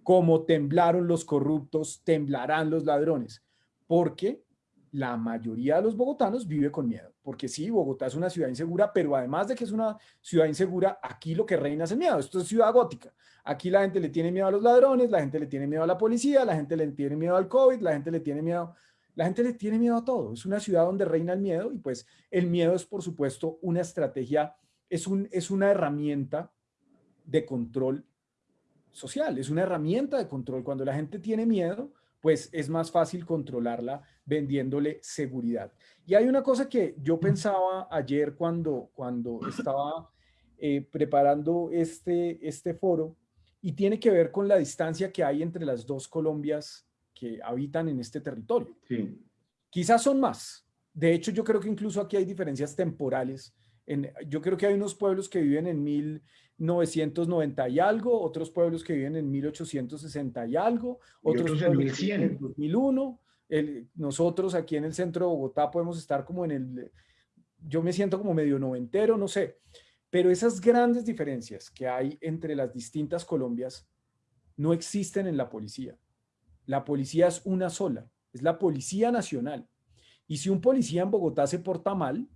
Como temblaron los corruptos, temblarán los ladrones. Porque la mayoría de los bogotanos vive con miedo. Porque sí, Bogotá es una ciudad insegura, pero además de que es una ciudad insegura, aquí lo que reina es el miedo. Esto es ciudad gótica. Aquí la gente le tiene miedo a los ladrones, la gente le tiene miedo a la policía, la gente le tiene miedo al COVID, la gente le tiene miedo, la gente le tiene miedo a todo. Es una ciudad donde reina el miedo y pues el miedo es, por supuesto, una estrategia es, un, es una herramienta de control social, es una herramienta de control. Cuando la gente tiene miedo, pues es más fácil controlarla vendiéndole seguridad. Y hay una cosa que yo pensaba ayer cuando, cuando estaba eh, preparando este, este foro y tiene que ver con la distancia que hay entre las dos Colombias que habitan en este territorio. Quizás son más. De hecho, yo creo que incluso aquí hay diferencias temporales yo creo que hay unos pueblos que viven en 1990 y algo, otros pueblos que viven en 1860 y algo, otros, en 1100. En 2001. Nosotros aquí en el centro de Bogotá podemos estar como en el, yo me siento como medio noventero, no sé, pero esas grandes diferencias que hay entre las distintas Colombias no existen en la policía. La policía es una sola, es la Policía Nacional. Y si un policía en Bogotá se porta mal,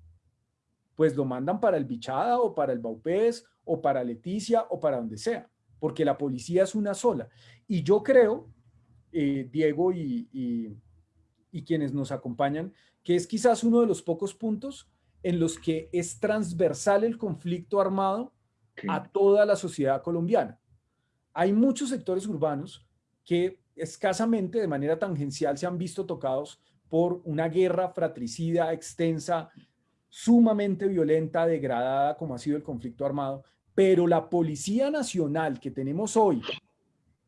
pues lo mandan para el Bichada o para el Baupés o para Leticia o para donde sea, porque la policía es una sola. Y yo creo, eh, Diego y, y, quienes nos acompañan, que es quizás uno de los pocos puntos en los que es transversal el conflicto armado a toda la sociedad colombiana. Hay muchos sectores urbanos que escasamente de manera tangencial se han visto tocados por una guerra fratricida extensa sumamente violenta, degradada, como ha sido el conflicto armado, pero la Policía Nacional que tenemos hoy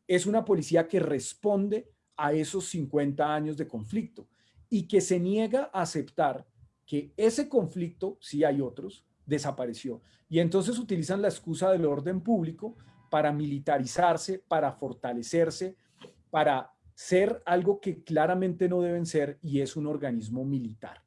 es una policía que responde a esos 50 años de conflicto y que se niega a aceptar que ese conflicto, si hay otros, desapareció. Y entonces utilizan la excusa del orden público para militarizarse, para fortalecerse, para ser algo que claramente no deben ser y es un organismo militar.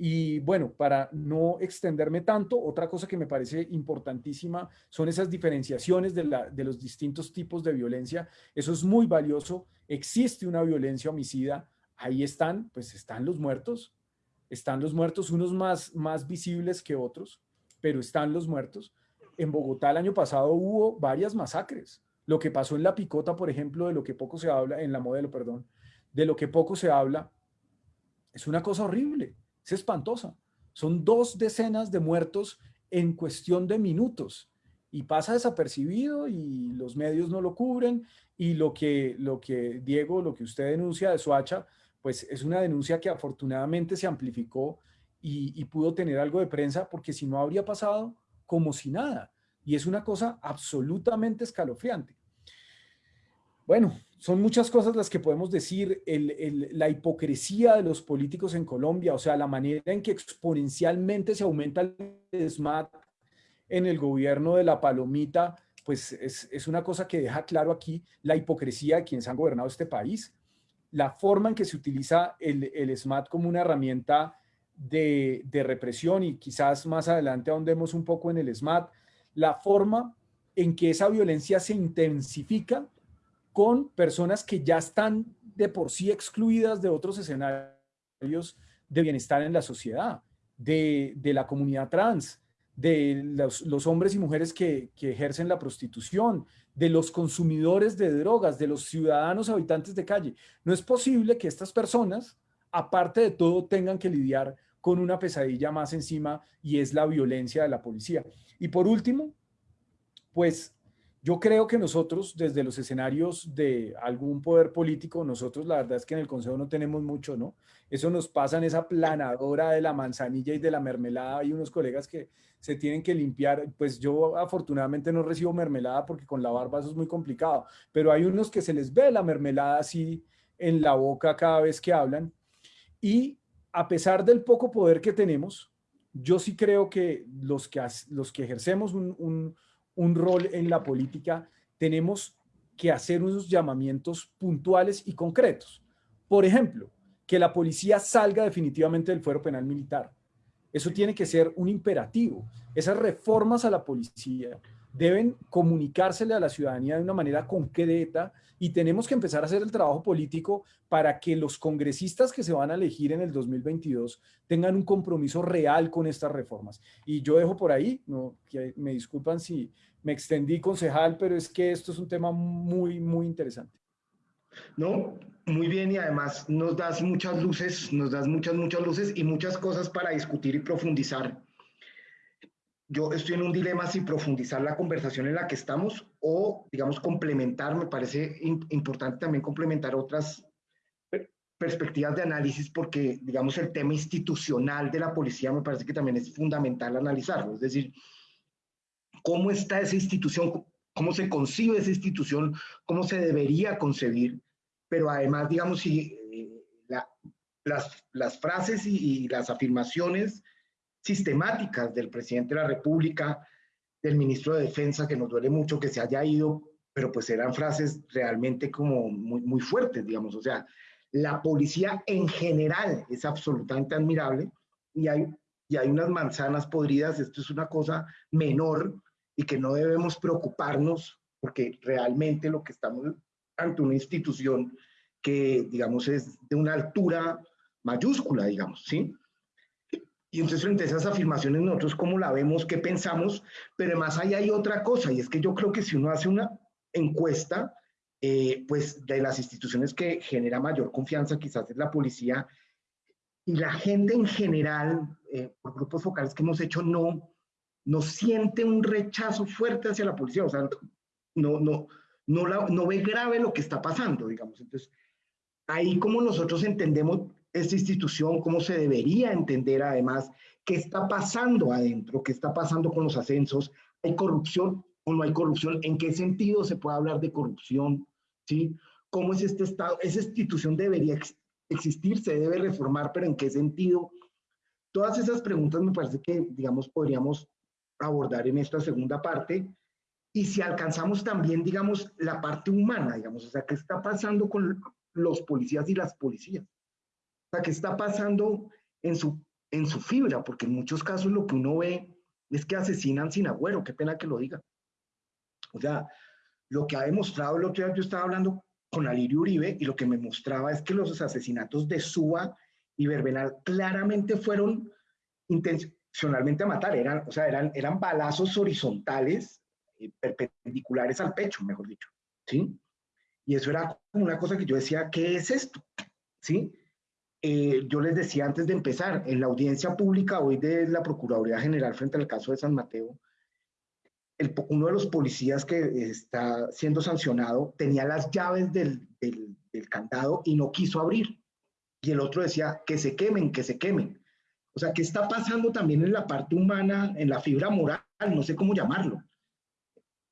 Y bueno, para no extenderme tanto, otra cosa que me parece importantísima son esas diferenciaciones de, los distintos tipos de violencia. Eso es muy valioso. Existe una violencia homicida. Ahí están, pues están los muertos. Están los muertos, unos más, más visibles que otros, pero están los muertos. En Bogotá el año pasado hubo varias masacres. Lo que pasó en La Picota, por ejemplo, de lo que poco se habla, en la modelo, perdón, de lo que poco se habla, es una cosa horrible es espantosa. Son dos decenas de muertos en cuestión de minutos y pasa desapercibido y los medios no lo cubren y lo que, lo que Diego, lo que usted denuncia de Soacha, pues es una denuncia que afortunadamente se amplificó y, pudo tener algo de prensa porque si no habría pasado como si nada. Y es una cosa absolutamente escalofriante. Bueno, son muchas cosas las que podemos decir, la hipocresía de los políticos en Colombia, o sea, la manera en que exponencialmente se aumenta el SMAT en el gobierno de la palomita, pues es, una cosa que deja claro aquí la hipocresía de quienes han gobernado este país, la forma en que se utiliza el, el SMAT como una herramienta de, de represión y quizás más adelante ahondemos un poco en el SMAT, la forma en que esa violencia se intensifica con personas que ya están de por sí excluidas de otros escenarios de bienestar en la sociedad, de, la comunidad trans, de los, hombres y mujeres que, que, ejercen la prostitución, de los consumidores de drogas, de los ciudadanos habitantes de calle. No es posible que estas personas, aparte de todo, tengan que lidiar con una pesadilla más encima y es la violencia de la policía. Y por último, pues Yo creo que nosotros, desde los escenarios de algún poder político, nosotros la verdad es que en el Consejo no tenemos mucho, ¿no? Eso nos pasa en esa planadora de la manzanilla y de la mermelada. Hay unos colegas que se tienen que limpiar. Pues yo afortunadamente no recibo mermelada porque con la barba eso es muy complicado, pero hay unos que se les ve la mermelada así en la boca cada vez que hablan. Y a pesar del poco poder que tenemos, yo sí creo que los que, los que ejercemos un un rol en la política, tenemos que hacer unos llamamientos puntuales y concretos. Por ejemplo, que la policía salga definitivamente del fuero penal militar. Eso tiene que ser un imperativo. Esas reformas a la policía deben comunicársele a la ciudadanía de una manera concreta y tenemos que empezar a hacer el trabajo político para que los congresistas que se van a elegir en el 2022 tengan un compromiso real con estas reformas. Y yo dejo por ahí, no, que me disculpan si me extendí, concejal, pero es que esto es un tema muy, muy interesante. No, muy bien y además nos das muchas luces, nos das muchas, muchas luces y muchas cosas para discutir y profundizar. Yo estoy en un dilema si profundizar la conversación en la que estamos o, digamos, complementar, me parece importante también complementar otras perspectivas de análisis porque, digamos, el tema institucional de la policía me parece que también es fundamental analizarlo. Es decir, cómo está esa institución, cómo se concibe esa institución, cómo se debería concebir, pero además, digamos, si eh, las, las, frases y, y las afirmaciones sistemáticas del presidente de la República, del ministro de Defensa, que nos duele mucho que se haya ido, pero pues eran frases realmente como muy, muy fuertes, digamos. O sea, la policía en general es absolutamente admirable y hay, y hay unas manzanas podridas, esto es una cosa menor y que no debemos preocuparnos porque realmente lo que estamos ante una institución que, digamos, es de una altura mayúscula, digamos, ¿sí? Y entonces frente a esas afirmaciones nosotros cómo la vemos, qué pensamos, pero además ahí hay otra cosa y es que yo creo que si uno hace una encuesta, eh, pues de las instituciones que genera mayor confianza quizás es la policía y la gente en general, eh, por grupos focales que hemos hecho, no, no siente un rechazo fuerte hacia la policía, o sea, no, no, no, la, no ve grave lo que está pasando, digamos. Entonces, ahí como nosotros entendemos esta institución, cómo se debería entender además qué está pasando adentro, qué está pasando con los ascensos, hay corrupción o no hay corrupción, en qué sentido se puede hablar de corrupción, ¿sí? ¿Cómo es este Estado? Esa institución debería existir, se debe reformar, pero en qué sentido? Todas esas preguntas me parece que, digamos, podríamos abordar en esta segunda parte. Y si alcanzamos también, digamos, la parte humana, digamos, o sea, ¿qué está pasando con los policías y las policías? O sea, ¿qué está pasando en su, en su fibra? Porque en muchos casos lo que uno ve es que asesinan sin agüero, qué pena que lo diga. O sea, lo que ha demostrado el otro día, yo estaba hablando con Alirio Uribe y lo que me mostraba es que los asesinatos de Suba y Verbenal claramente fueron intencionalmente a matar, eran, o sea, eran, eran balazos horizontales, eh, perpendiculares al pecho, mejor dicho, ¿sí? Y eso era una cosa que yo decía, ¿qué es esto? ¿Sí? Eh, yo les decía antes de empezar, en la audiencia pública hoy de la Procuraduría General frente al caso de San Mateo, uno de los policías que está siendo sancionado tenía las llaves del, del, del, candado y no quiso abrir. Y el otro decía, que se quemen, que se quemen. O sea, ¿qué está pasando también en la parte humana, en la fibra moral, no sé cómo llamarlo,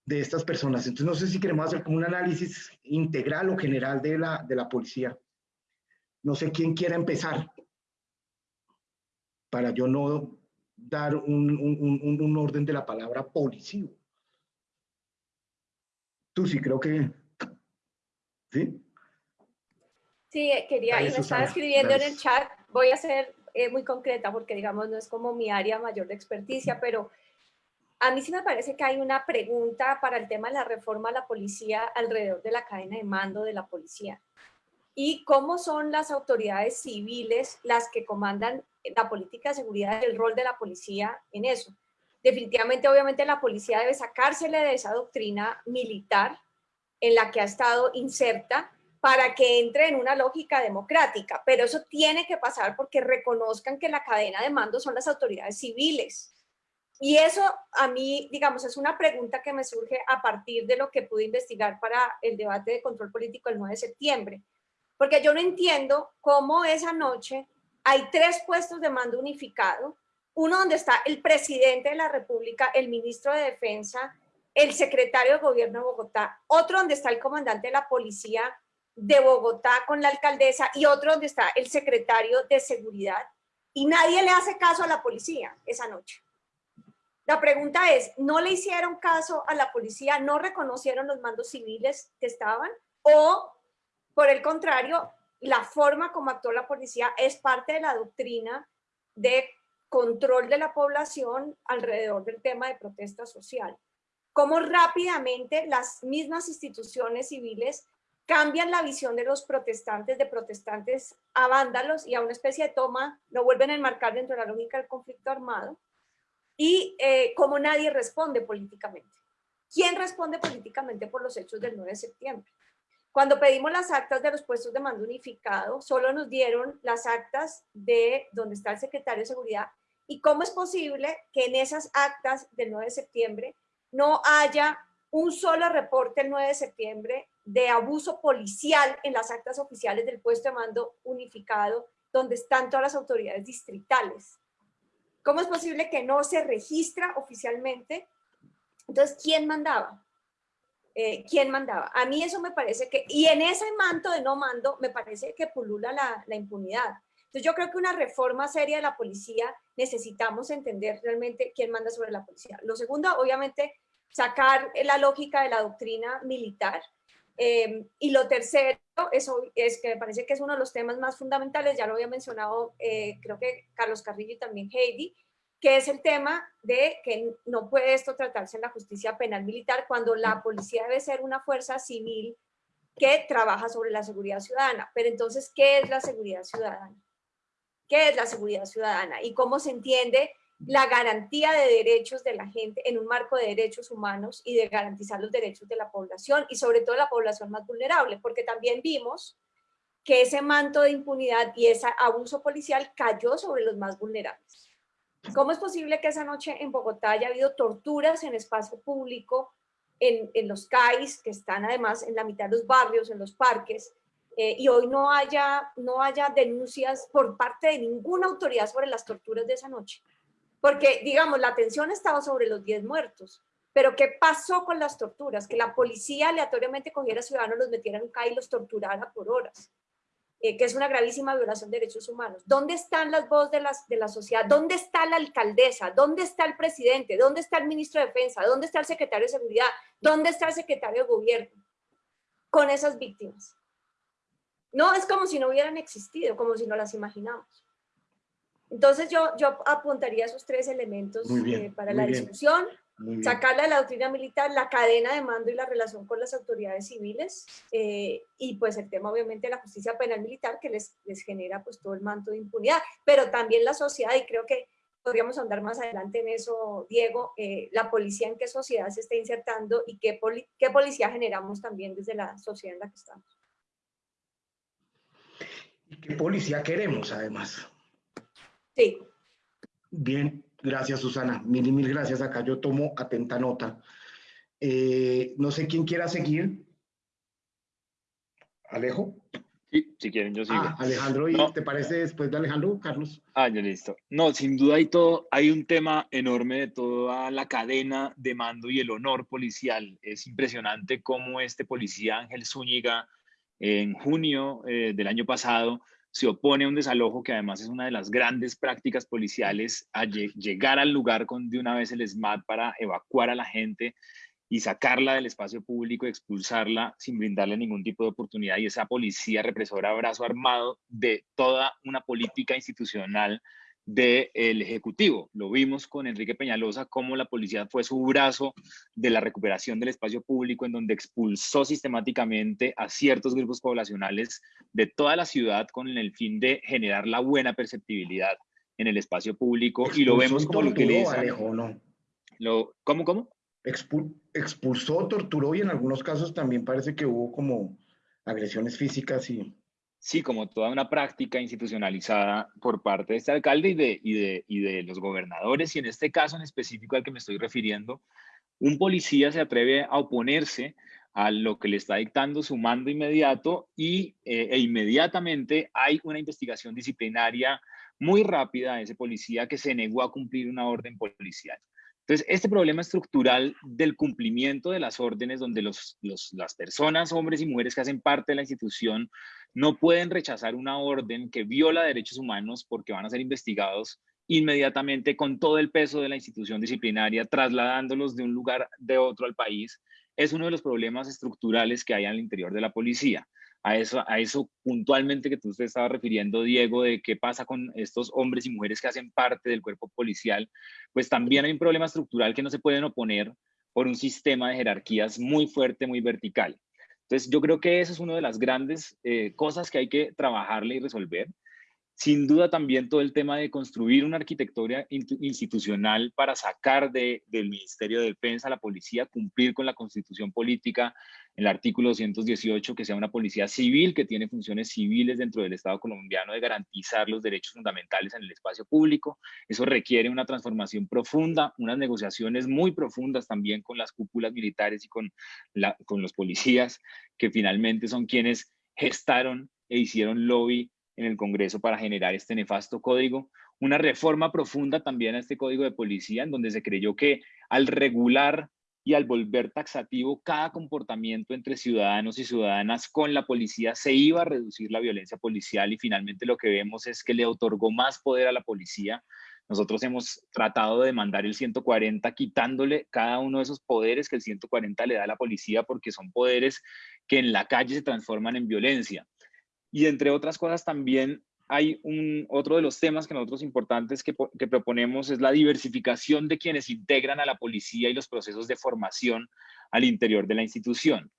de estas personas? Entonces, no sé si queremos hacer como un análisis integral o general de la, de la policía. No sé quién quiera empezar para yo no dar un, orden de la palabra policía. Tú sí, creo que... ¿Sí? Sí, quería, y me estaba escribiendo en el chat, voy a ser eh, muy concreta porque digamos no es como mi área mayor de experticia, pero a mí sí me parece que hay una pregunta para el tema de la reforma a la policía alrededor de la cadena de mando de la policía y cómo son las autoridades civiles las que comandan la política de seguridad y el rol de la policía en eso. Definitivamente, obviamente, la policía debe sacársele de esa doctrina militar en la que ha estado inserta para que entre en una lógica democrática, pero eso tiene que pasar porque reconozcan que la cadena de mando son las autoridades civiles. Y eso a mí, digamos, es una pregunta que me surge a partir de lo que pude investigar para el debate de control político el 9 de septiembre. Porque yo no entiendo cómo esa noche hay tres puestos de mando unificado, uno donde está el presidente de la República, el ministro de Defensa, el secretario de Gobierno de Bogotá, otro donde está el comandante de la policía de Bogotá con la alcaldesa y otro donde está el secretario de Seguridad. Y nadie le hace caso a la policía esa noche. La pregunta es, ¿no le hicieron caso a la policía? ¿No reconocieron los mandos civiles que estaban? ¿O, por el contrario, la forma como actuó la policía es parte de la doctrina de control de la población alrededor del tema de protesta social? ¿Cómo rápidamente las mismas instituciones civiles cambian la visión de los protestantes, de protestantes a vándalos y a una especie de toma, lo vuelven a enmarcar dentro de la lógica del conflicto armado? Y eh, cómo nadie responde políticamente. ¿Quién responde políticamente por los hechos del 9 de septiembre? Cuando pedimos las actas de los puestos de mando unificado, solo nos dieron las actas de donde está el secretario de Seguridad y cómo es posible que en esas actas del 9 de septiembre no haya un solo reporte el 9 de septiembre de abuso policial en las actas oficiales del puesto de mando unificado donde están todas las autoridades distritales. ¿Cómo es posible que no se registra oficialmente? Entonces, ¿quién mandaba? Eh, ¿Quién mandaba? A mí eso me parece que, y en ese manto de no mando, me parece que pulula la, impunidad. Entonces yo creo que una reforma seria de la policía necesitamos entender realmente quién manda sobre la policía. Lo segundo, obviamente, sacar la lógica de la doctrina militar. Eh, y lo tercero, eso es que me parece que es uno de los temas más fundamentales, ya lo había mencionado, eh, creo que Carlos Carrillo y también Heidi, que es el tema de que no puede esto tratarse en la justicia penal militar cuando la policía debe ser una fuerza civil que trabaja sobre la seguridad ciudadana. Pero entonces, ¿qué es la seguridad ciudadana? ¿Qué es la seguridad ciudadana? ¿Y cómo se entiende la garantía de derechos de la gente en un marco de derechos humanos y de garantizar los derechos de la población y sobre todo la población más vulnerable? Porque también vimos que ese manto de impunidad y ese abuso policial cayó sobre los más vulnerables. ¿Cómo es posible que esa noche en Bogotá haya habido torturas en espacio público, en, en los CAIs, que están además en la mitad de los barrios, en los parques, eh, y hoy no haya, no haya denuncias por parte de ninguna autoridad sobre las torturas de esa noche? Porque, digamos, la atención estaba sobre los 10 muertos, pero ¿qué pasó con las torturas? Que la policía aleatoriamente cogiera a ciudadanos, los metiera en un CAI y los torturara por horas. Eh, que es una gravísima violación de derechos humanos. ¿Dónde están las voces de, las, de la sociedad? ¿Dónde está la alcaldesa? ¿Dónde está el presidente? ¿Dónde está el ministro de Defensa? ¿Dónde está el secretario de Seguridad? ¿Dónde está el secretario de Gobierno? Con esas víctimas. No, es como si no hubieran existido, como si no las imaginamos. Entonces yo, yo apuntaría esos tres elementos eh, para la discusión sacarla de la doctrina militar, la cadena de mando y la relación con las autoridades civiles eh, y pues el tema obviamente de la justicia penal militar que les, les genera pues todo el manto de impunidad, pero también la sociedad y creo que podríamos andar más adelante en eso, Diego, eh, la policía en qué sociedad se está insertando y qué, qué policía generamos también desde la sociedad en la que estamos. ¿Y qué policía queremos además? Sí. Bien, Gracias, Susana. Mil y mil gracias. Acá yo tomo atenta nota. Eh, no sé quién quiera seguir. Alejo. Sí, si quieren, yo sigo. Ah, Alejandro, ¿y te parece después de Alejandro, Carlos? Ah, ya listo. No, sin duda hay todo, hay un tema enorme de toda la cadena de mando y el honor policial. Es impresionante cómo este policía Ángel Zúñiga en junio eh, del año pasado se opone a un desalojo que además es una de las grandes prácticas policiales, llegar al lugar con de una vez el SMAT para evacuar a la gente y sacarla del espacio público, expulsarla sin brindarle ningún tipo de oportunidad. Y esa policía represora brazo armado de toda una política institucional del Ejecutivo. Lo vimos con Enrique Peñalosa, cómo la policía fue su brazo de la recuperación del espacio público, en donde expulsó sistemáticamente a ciertos grupos poblacionales de toda la ciudad con el fin de generar la buena perceptibilidad en el espacio público. y lo vemos como lo que le ¿no? Lo, ¿Cómo, cómo? expulsó, torturó y en algunos casos también parece que hubo como agresiones físicas y... sí, como toda una práctica institucionalizada por parte de este alcalde y de, y de, y de los gobernadores, y en este caso en específico al que me estoy refiriendo, un policía se atreve a oponerse a lo que le está dictando su mando inmediato y, eh, e inmediatamente hay una investigación disciplinaria muy rápida a ese policía que se negó a cumplir una orden policial. Entonces, este problema estructural del cumplimiento de las órdenes, donde las personas, hombres y mujeres que hacen parte de la institución, no pueden rechazar una orden que viola derechos humanos porque van a ser investigados inmediatamente con todo el peso de la institución disciplinaria, trasladándolos de un lugar de otro al país, es uno de los problemas estructurales que hay al interior de la policía a eso, a eso puntualmente que tú te estabas refiriendo, Diego, de qué pasa con estos hombres y mujeres que hacen parte del cuerpo policial, pues también hay un problema estructural que no se pueden oponer por un sistema de jerarquías muy fuerte, muy vertical. Entonces, yo creo que eso es una de las grandes eh, cosas que hay que trabajarle y resolver. Sin duda también todo el tema de construir una arquitectura institucional para sacar de, del Ministerio de Defensa a la policía, cumplir con la constitución política, el artículo 218, que sea una policía civil que tiene funciones civiles dentro del Estado colombiano de garantizar los derechos fundamentales en el espacio público. Eso requiere una transformación profunda, unas negociaciones muy profundas también con las cúpulas militares y con, la, con los policías, que finalmente son quienes gestaron e hicieron lobby en el Congreso para generar este nefasto código. Una reforma profunda también a este código de policía, en donde se creyó que al regular y al volver taxativo cada comportamiento entre ciudadanos y ciudadanas con la policía se iba a reducir la violencia policial y finalmente lo que vemos es que le otorgó más poder a la policía. Nosotros hemos tratado de mandar el 140 quitándole cada uno de esos poderes que el 140 le da a la policía porque son poderes que en la calle se transforman en violencia. Y entre otras cosas también hay un, otro de los temas que nosotros importantes que, proponemos es la diversificación de quienes integran a la policía y los procesos de formación al interior de la institución.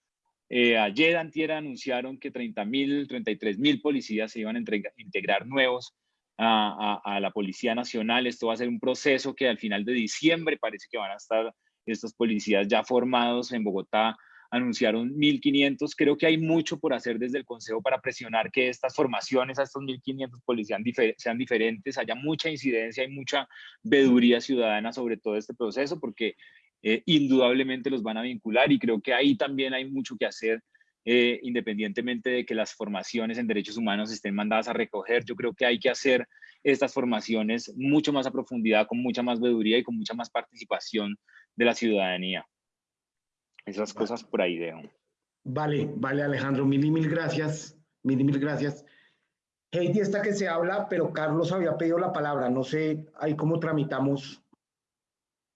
Eh, ayer, antier, anunciaron que 30 mil, 33 mil policías se iban a integrar nuevos a, a, la Policía Nacional. Esto va a ser un proceso que al final de diciembre parece que van a estar estos policías ya formados en Bogotá anunciaron 1.500. Creo que hay mucho por hacer desde el Consejo para presionar que estas formaciones a estos 1.500 policías sean diferentes, haya mucha incidencia y mucha veduría ciudadana sobre todo este proceso, porque eh, indudablemente los van a vincular y creo que ahí también hay mucho que hacer. Eh, independientemente de que las formaciones en derechos humanos estén mandadas a recoger, yo creo que hay que hacer estas formaciones mucho más a profundidad, con mucha más veeduría y con mucha más participación de la ciudadanía. Esas cosas por ahí dejo. Vale, vale Alejandro, mil y mil gracias, mil y mil gracias. Heidi está que se habla, pero Carlos había pedido la palabra, no sé ahí cómo tramitamos.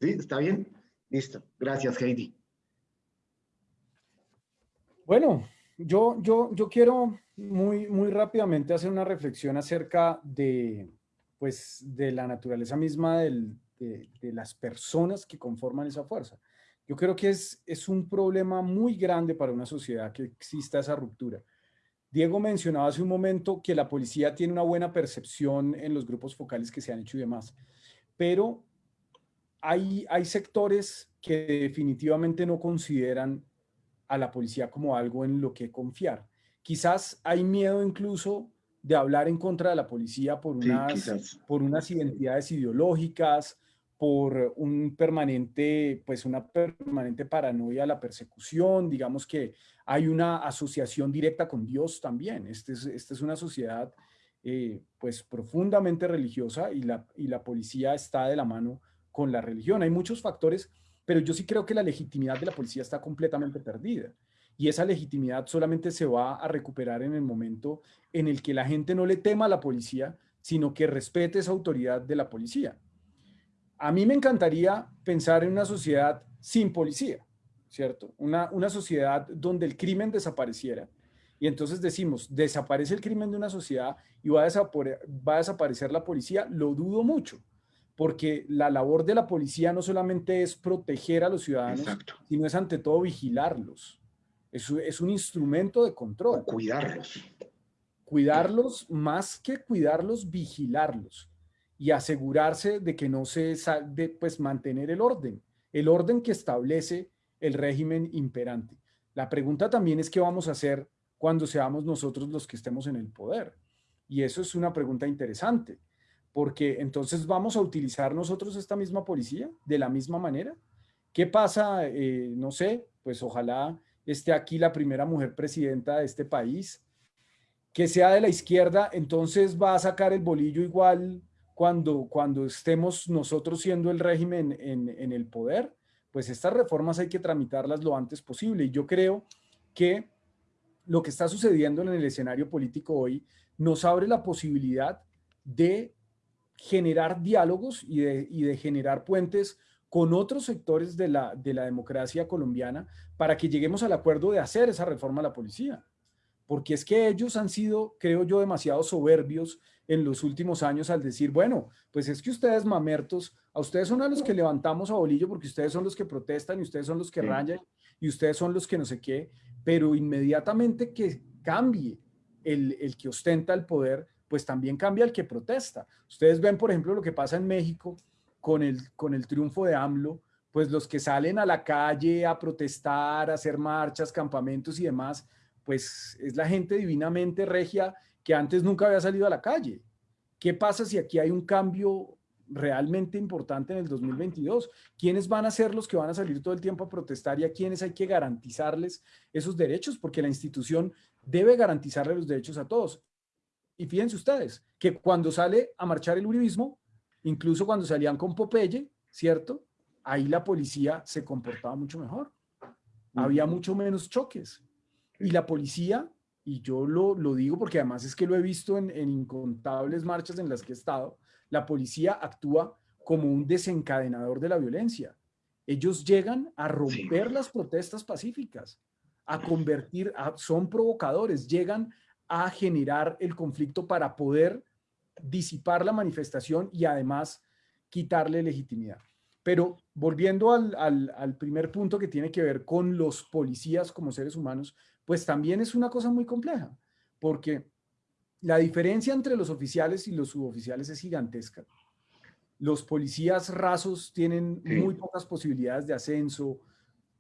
¿Sí? ¿Está bien? Listo, gracias Heidi. Bueno, yo, yo, yo quiero muy, muy rápidamente hacer una reflexión acerca de, pues, de la naturaleza misma del, de, de las personas que conforman esa fuerza. Yo creo que es, es un problema muy grande para una sociedad que exista esa ruptura. Diego mencionaba hace un momento que la policía tiene una buena percepción en los grupos focales que se han hecho y demás, pero hay, hay sectores que definitivamente no consideran a la policía como algo en lo que confiar. Quizás hay miedo incluso de hablar en contra de la policía por unas, por unas identidades ideológicas, por un permanente, pues una permanente paranoia la persecución, digamos que hay una asociación directa con Dios también. Esta es, este es una sociedad eh, pues profundamente religiosa y la, y la policía está de la mano con la religión. Hay muchos factores, pero yo sí creo que la legitimidad de la policía está completamente perdida. Y esa legitimidad solamente se va a recuperar en el momento en el que la gente no le tema a la policía, sino que respete esa autoridad de la policía. A mí me encantaría pensar en una sociedad sin policía, ¿cierto? Una, una sociedad donde el crimen desapareciera. Y entonces decimos, desaparece el crimen de una sociedad y va a, va a desaparecer la policía. Lo dudo mucho, porque la labor de la policía no solamente es proteger a los ciudadanos, sino es ante todo vigilarlos. Es, es un instrumento de control. cuidarlos. Cuidarlos, más que cuidarlos, vigilarlos y asegurarse de que no se de pues mantener el orden, el orden que establece el régimen imperante. La pregunta también es qué vamos a hacer cuando seamos nosotros los que estemos en el poder? Y eso es una pregunta interesante, porque entonces vamos a utilizar nosotros esta misma policía de la misma manera. ¿Qué pasa? Eh, no sé, pues ojalá esté aquí la primera mujer presidenta de este país, que sea de la izquierda, entonces va a sacar el bolillo igual cuando, cuando estemos nosotros siendo el régimen en, en el poder, pues estas reformas hay que tramitarlas lo antes posible. Y yo creo que lo que está sucediendo en el escenario político hoy nos abre la posibilidad de generar diálogos y de, y de generar puentes con otros sectores de la, de la democracia colombiana para que lleguemos al acuerdo de hacer esa reforma a la policía. Porque es que ellos han sido, creo yo, demasiado soberbios en los últimos años al decir, bueno, pues es que ustedes mamertos, a ustedes son a los que levantamos a bolillo porque ustedes son los que protestan y ustedes son los que rayan y ustedes son los que no sé qué, pero inmediatamente que cambie el, el que ostenta el poder, pues también cambia el que protesta. Ustedes ven, por ejemplo, lo que pasa en México con el, con el triunfo de AMLO, pues los que salen a la calle a protestar, a hacer marchas, campamentos y demás, pues es la gente divinamente regia que antes nunca había salido a la calle. ¿Qué pasa si aquí hay un cambio realmente importante en el 2022? ¿Quiénes van a ser los que van a salir todo el tiempo a protestar y a quiénes hay que garantizarles esos derechos? Porque la institución debe garantizarle los derechos a todos. Y fíjense ustedes que cuando sale a marchar el uribismo, incluso cuando salían con Popeye, ¿cierto? Ahí la policía se comportaba mucho mejor. Había mucho menos choques. Y la policía y yo lo, lo, digo porque además es que lo he visto en, en, incontables marchas en las que he estado, la policía actúa como un desencadenador de la violencia. Ellos llegan a romper sí. las protestas pacíficas, a convertir, a, son provocadores, llegan a generar el conflicto para poder disipar la manifestación y además quitarle legitimidad. Pero volviendo al, al, al primer punto que tiene que ver con los policías como seres humanos, pues también es una cosa muy compleja, porque la diferencia entre los oficiales y los suboficiales es gigantesca. Los policías rasos tienen sí. muy pocas posibilidades de ascenso,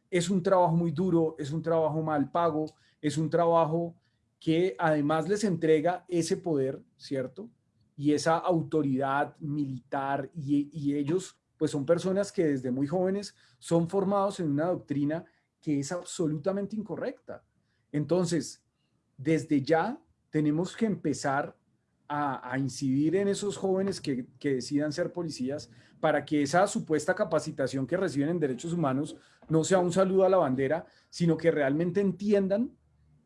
es un trabajo muy duro, es un trabajo mal pago, es un trabajo que además les entrega ese poder, ¿cierto? Y esa autoridad militar y, y ellos pues son personas que desde muy jóvenes son formados en una doctrina que es absolutamente incorrecta entonces, desde ya tenemos que empezar a, a incidir en esos jóvenes que, que, decidan ser policías para que esa supuesta capacitación que reciben en derechos humanos no sea un saludo a la bandera, sino que realmente entiendan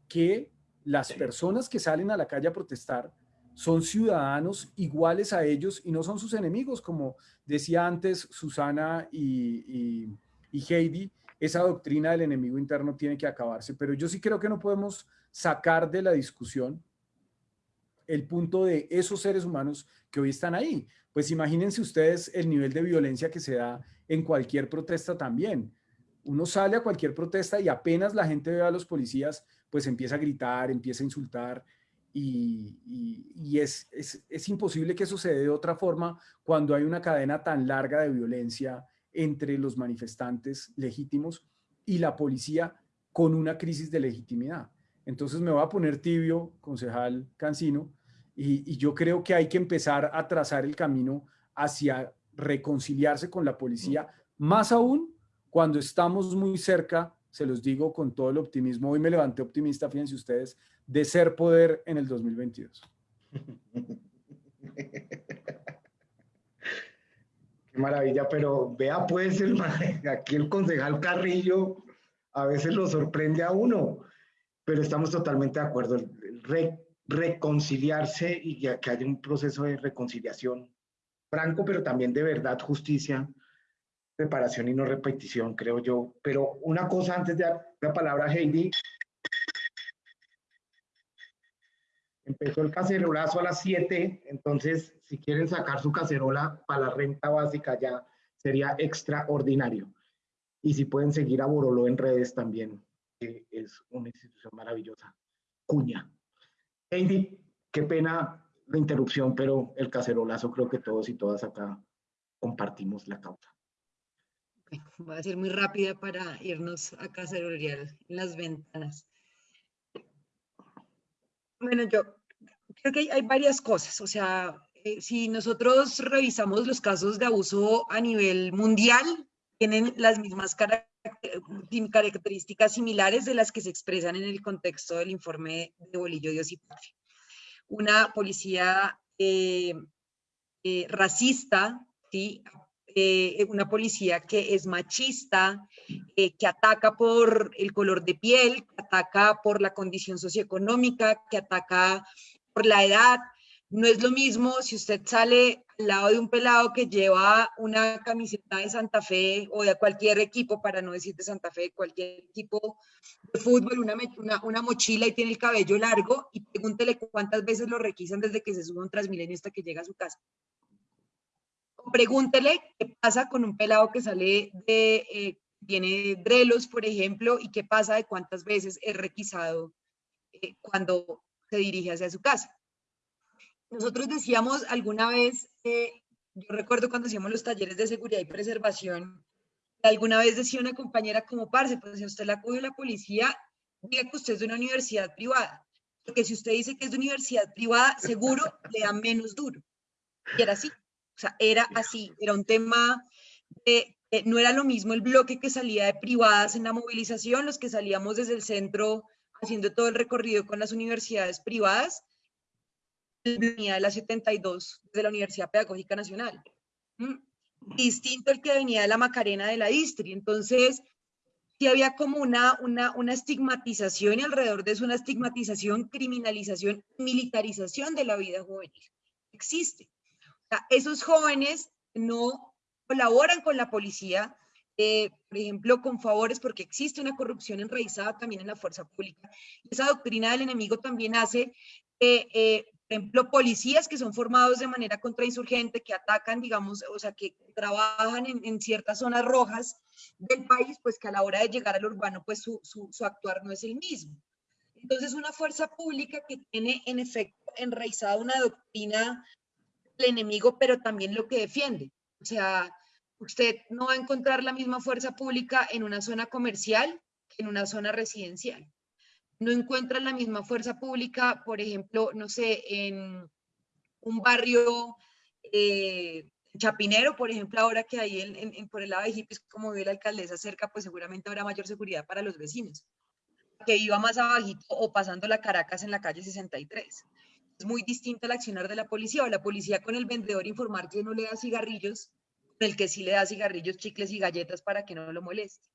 que las personas que salen a la calle a protestar son ciudadanos iguales a ellos y no son sus enemigos, como decía antes Susana y, y, y Heidi, esa doctrina del enemigo interno tiene que acabarse. Pero yo sí creo que no podemos sacar de la discusión el punto de esos seres humanos que hoy están ahí. Pues imagínense ustedes el nivel de violencia que se da en cualquier protesta también. Uno sale a cualquier protesta y apenas la gente ve a los policías, pues empieza a gritar, empieza a insultar y, es, es, es imposible que eso se dé de otra forma cuando hay una cadena tan larga de violencia entre los manifestantes legítimos y la policía con una crisis de legitimidad. Entonces me voy a poner tibio, concejal Cancino, y, y, yo creo que hay que empezar a trazar el camino hacia reconciliarse con la policía, más aún cuando estamos muy cerca, se los digo con todo el optimismo, hoy me levanté optimista, fíjense ustedes, de ser poder en el 2022. Maravilla, pero vea pues, el, aquí el concejal Carrillo a veces lo sorprende a uno, pero estamos totalmente de acuerdo. Re, reconciliarse y que, que haya un proceso de reconciliación franco, pero también de verdad, justicia, reparación y no repetición, creo yo. Pero una cosa antes de la palabra Heidi, Empezó el cacerolazo a las 7, entonces si quieren sacar su cacerola para la renta básica ya sería extraordinario. Y si pueden seguir a Boroló en redes también, que es una institución maravillosa. Cuña. Heidi, qué pena la interrupción, pero el cacerolazo creo que todos y todas acá compartimos la causa. Voy a ser muy rápida para irnos a cacerolear las ventanas. Bueno, yo creo que hay varias cosas. O sea, eh, si nosotros revisamos los casos de abuso a nivel mundial, tienen las mismas características similares de las que se expresan en el contexto del informe de Bolillo, Dios y Patria. Una policía eh, eh, racista, ¿sí? Una policía que es machista, que ataca por el color de piel, que ataca por la condición socioeconómica, que ataca por la edad, no es lo mismo si usted sale al lado de un pelado que lleva una camiseta de Santa Fe o de cualquier equipo, para no decir de Santa Fe, cualquier equipo de fútbol, una, una, mochila y tiene el cabello largo y pregúntele cuántas veces lo requisan desde que se sube un Transmilenio hasta que llega a su casa. Pregúntele qué pasa con un pelado que sale de, eh, tiene drelos, por ejemplo, y qué pasa de cuántas veces es requisado eh, cuando se dirige hacia su casa. Nosotros decíamos alguna vez, yo recuerdo cuando hacíamos los talleres de seguridad y preservación, alguna vez decía una compañera como parce, pues si usted la coge la policía, diga que usted es de una universidad privada, porque si usted dice que es de universidad privada, seguro le da menos duro. Y era así, o sea, era así, era un tema de, no era lo mismo el bloque que salía de privadas en la movilización, los que salíamos desde el centro haciendo todo el recorrido con las universidades privadas, venía de la 72 de la Universidad Pedagógica Nacional. ¿Mm? Distinto el que venía de la Macarena de la Distri. Entonces, sí había como una, una, una estigmatización y alrededor de eso una estigmatización, criminalización, militarización de la vida juvenil. Existe. Esos jóvenes no colaboran con la policía, eh, por ejemplo, con favores, porque existe una corrupción enraizada también en la fuerza pública. Esa doctrina del enemigo también hace que eh, por ejemplo, policías que son formados de manera contrainsurgente, que atacan, digamos, o sea, que trabajan en, ciertas zonas rojas del país, pues que a la hora de llegar al urbano, pues su, su, su, actuar no es el mismo. Entonces, una fuerza pública que tiene en efecto enraizada una doctrina del enemigo, pero también lo que defiende. O sea, usted no va a encontrar la misma fuerza pública en una zona comercial que en una zona residencial no encuentran la misma fuerza pública, por ejemplo, no sé, en un barrio eh, chapinero, por ejemplo, ahora que hay en, por el lado de hippies, como ve la alcaldesa cerca, pues seguramente habrá mayor seguridad para los vecinos, que iba más abajito o pasando la Caracas en la calle 63. Es muy distinto el accionar de la policía o la policía con el vendedor informar que no le da cigarrillos, el que sí le da cigarrillos, chicles y galletas para que no lo moleste.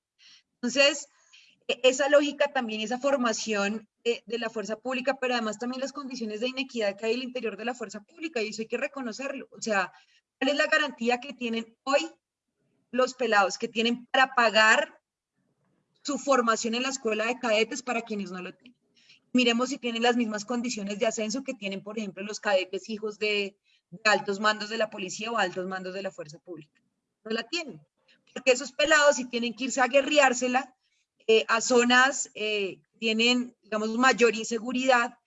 Entonces, e, esa lógica también, esa formación de, la fuerza pública, pero además también las condiciones de inequidad que hay al interior de la fuerza pública, y eso hay que reconocerlo. O sea, ¿cuál es la garantía que tienen hoy los pelados, que tienen para pagar su formación en la escuela de cadetes para quienes no lo tienen? Miremos si tienen las mismas condiciones de ascenso que tienen, por ejemplo, los cadetes hijos de, de altos mandos de la policía o altos mandos de la fuerza pública. No la tienen. Porque esos pelados, si tienen que irse a guerreársela, eh, a zonas eh, tienen, digamos, mayor inseguridad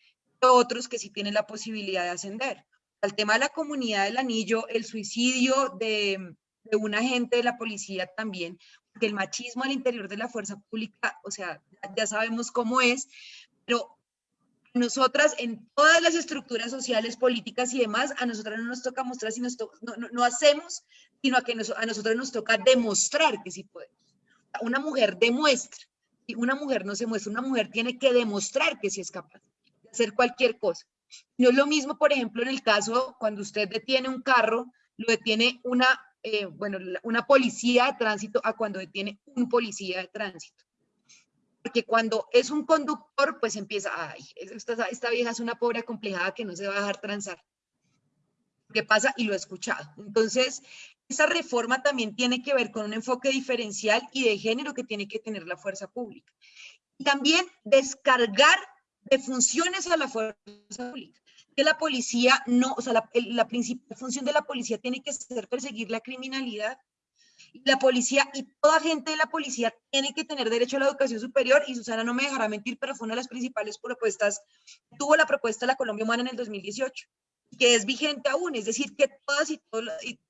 que otros que sí tienen la posibilidad de ascender. El tema de la comunidad del anillo, el suicidio de, de un agente de la policía también, porque el machismo al interior de la fuerza pública, o sea, ya sabemos cómo es, pero nosotras en todas las estructuras sociales, políticas y demás, a nosotras no nos toca mostrar si nos no, no, hacemos, sino a que a nosotros nos toca demostrar que sí podemos. Una mujer demuestra una mujer no se muestra, una mujer tiene que demostrar que sí es capaz de hacer cualquier cosa. No es lo mismo, por ejemplo, en el caso cuando usted detiene un carro, lo detiene una, eh, bueno, una policía de tránsito a cuando detiene un policía de tránsito. Porque cuando es un conductor, pues empieza, ay, esta, esta vieja es una pobre acomplejada que no se va a dejar transar. ¿Qué pasa? Y lo he escuchado. Entonces, esa reforma también tiene que ver con un enfoque diferencial y de género que tiene que tener la fuerza pública. Y también descargar de funciones a la fuerza pública. Que la policía no, o sea, la, la principal función de la policía tiene que ser perseguir la criminalidad. La policía y toda gente de la policía tiene que tener derecho a la educación superior. Y Susana no me dejará mentir, pero fue una de las principales propuestas. Tuvo la propuesta de la Colombia Humana en el 2018 que es vigente aún, es decir, que todas y, todos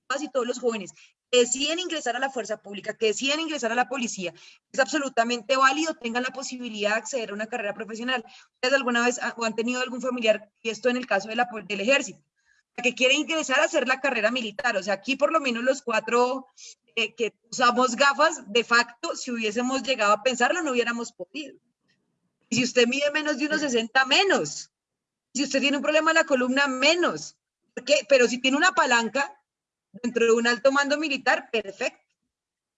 todas y todos los jóvenes que deciden ingresar a la fuerza pública, que deciden ingresar a la policía, es absolutamente válido, tengan la posibilidad de acceder a una carrera profesional. ¿Ustedes alguna vez o han tenido algún familiar, y esto en el caso de la, del ejército, que quiere ingresar a hacer la carrera militar? O sea, aquí por lo menos los cuatro eh, que usamos gafas, de facto, si hubiésemos llegado a pensarlo, no hubiéramos podido. Y si usted mide menos de unos 60, menos. Si usted tiene un problema en la columna, menos. ¿Por Pero si tiene una palanca dentro de un alto mando militar, perfecto.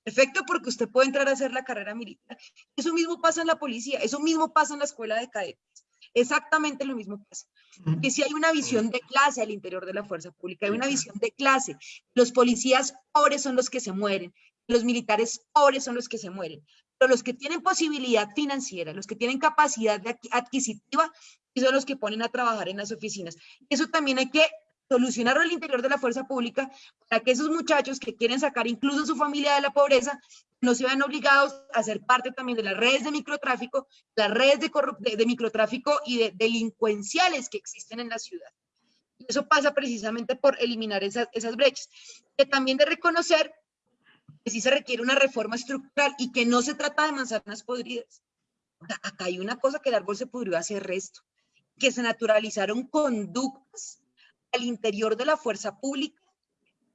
Perfecto porque usted puede entrar a hacer la carrera militar. Eso mismo pasa en la policía, eso mismo pasa en la escuela de cadetes. Exactamente lo mismo pasa. Que si hay una visión de clase al interior de la fuerza pública, hay una visión de clase. Los policías pobres son los que se mueren, los militares pobres son los que se mueren. Pero los que tienen posibilidad financiera, los que tienen capacidad adquisitiva, son los que ponen a trabajar en las oficinas. Eso también hay que solucionarlo al interior de la fuerza pública para que esos muchachos que quieren sacar incluso su familia de la pobreza no se vean obligados a ser parte también de las redes de microtráfico, las redes de, de, microtráfico y de delincuenciales que existen en la ciudad. Y eso pasa precisamente por eliminar esas, esas brechas. Que también de reconocer que sí se requiere una reforma estructural y que no se trata de manzanas podridas. acá hay una cosa que el árbol se pudrió hace resto, que se naturalizaron conductas al interior de la fuerza pública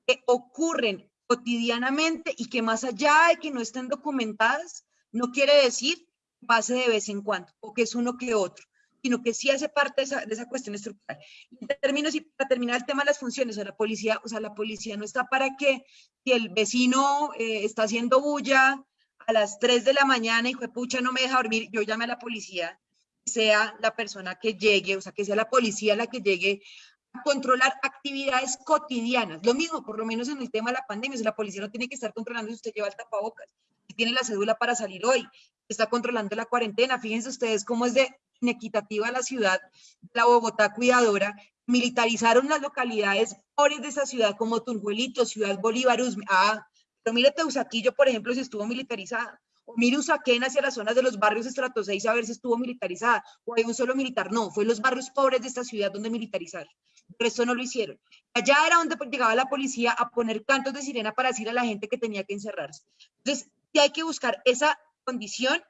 que ocurren cotidianamente y que más allá de que no estén documentadas, no quiere decir que pase de vez en cuando o que es uno que otro, sino que sí hace parte de esa, de esa cuestión estructural. En términos, y para terminar el tema de las funciones, o la policía, o sea, la policía no está para que si el vecino eh, está haciendo bulla a las 3 de la mañana y pucha, no me deja dormir, yo llame a la policía, sea la persona que llegue, o sea, que sea la policía la que llegue controlar actividades cotidianas. Lo mismo, por lo menos en el tema de la pandemia, la policía no tiene que estar controlando si usted lleva el tapabocas, si tiene la cédula para salir hoy, está controlando la cuarentena. Fíjense ustedes cómo es de inequitativa la ciudad, la Bogotá cuidadora, militarizaron las localidades pobres de esa ciudad como Tunjuelito, Ciudad Bolívar, Ah, pero mire Teusaquillo, por ejemplo, si estuvo militarizada. O mire Usaquén hacia las zonas de los barrios estrato 6 a ver si estuvo militarizada. O hay un solo militar. No, fue los barrios pobres de esta ciudad donde militarizaron pero eso no lo hicieron. Allá era donde llegaba la policía a poner cantos de sirena para decir a la gente que tenía que encerrarse. Entonces, hay que buscar esa condición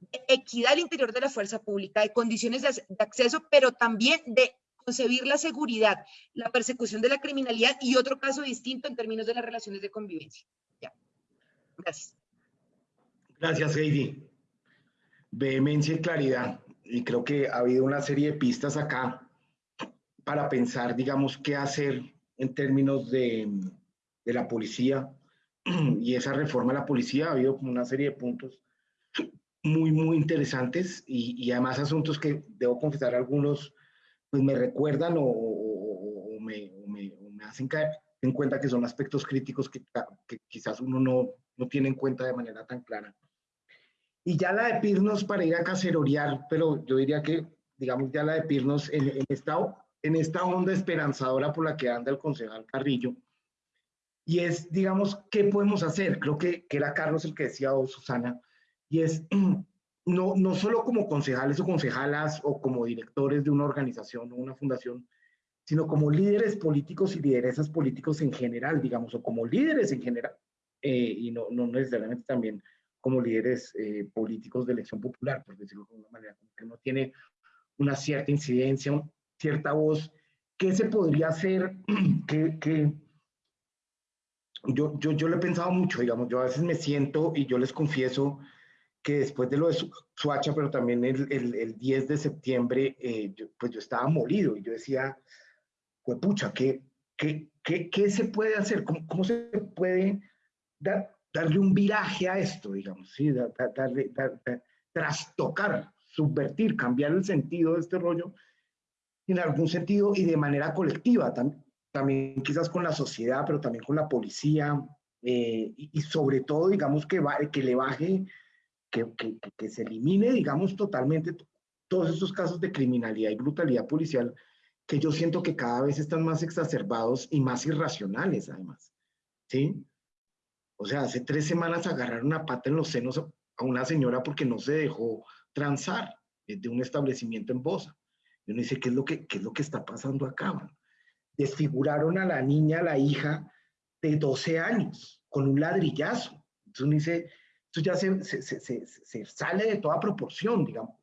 de equidad al interior de la fuerza pública, de condiciones de, acceso, pero también de concebir la seguridad, la persecución de la criminalidad y otro caso distinto en términos de las relaciones de convivencia. Gracias. Gracias, Heidi. Vehemencia y claridad. Y creo que ha habido una serie de pistas acá para pensar, digamos, qué hacer en términos de, de la policía y esa reforma de la policía. Ha habido como una serie de puntos muy, muy interesantes y, y además asuntos que, debo confesar, algunos pues me recuerdan o, o, me, me, me, hacen caer en cuenta que son aspectos críticos que, que, quizás uno no, no tiene en cuenta de manera tan clara. Y ya la de Pirnos para ir a cacerorear, pero yo diría que, digamos, ya la de Pirnos en, en estado en esta onda esperanzadora por la que anda el concejal Carrillo. Y es, digamos, ¿qué podemos hacer? Creo que, que era Carlos el que decía, o Susana, y es no, no solo como concejales o concejalas o como directores de una organización o una fundación, sino como líderes políticos y lideresas políticos en general, digamos, o como líderes en general, eh, y no, no necesariamente también como líderes eh, políticos de elección popular, por decirlo de alguna manera, que no tiene una cierta incidencia, cierta voz, ¿qué se podría hacer? que, yo, yo, yo lo he pensado mucho, digamos, yo a veces me siento y yo les confieso que después de lo de Suacha, pero también el, el, el 10 de septiembre, eh, yo, pues yo estaba molido y yo decía, pues pucha, ¿qué, qué, qué, qué se puede hacer? ¿Cómo, cómo se puede dar, darle un viraje a esto, digamos? ¿sí? darle, trastocar, subvertir, cambiar el sentido de este rollo en algún sentido y de manera colectiva, también, quizás con la sociedad, pero también con la policía, eh, y, sobre todo, digamos, que, que le baje, que, que, se elimine, digamos, totalmente todos estos casos de criminalidad y brutalidad policial que yo siento que cada vez están más exacerbados y más irracionales, además. ¿Sí? O sea, hace tres semanas agarraron una pata en los senos a una señora porque no se dejó transar de un establecimiento en Bosa. Y uno dice, ¿qué es lo que, qué es lo que está pasando acá? Desfiguraron a la niña, a la hija, de 12 años con un ladrillazo. Entonces uno dice, esto ya se, se, se, se, sale de toda proporción, digamos.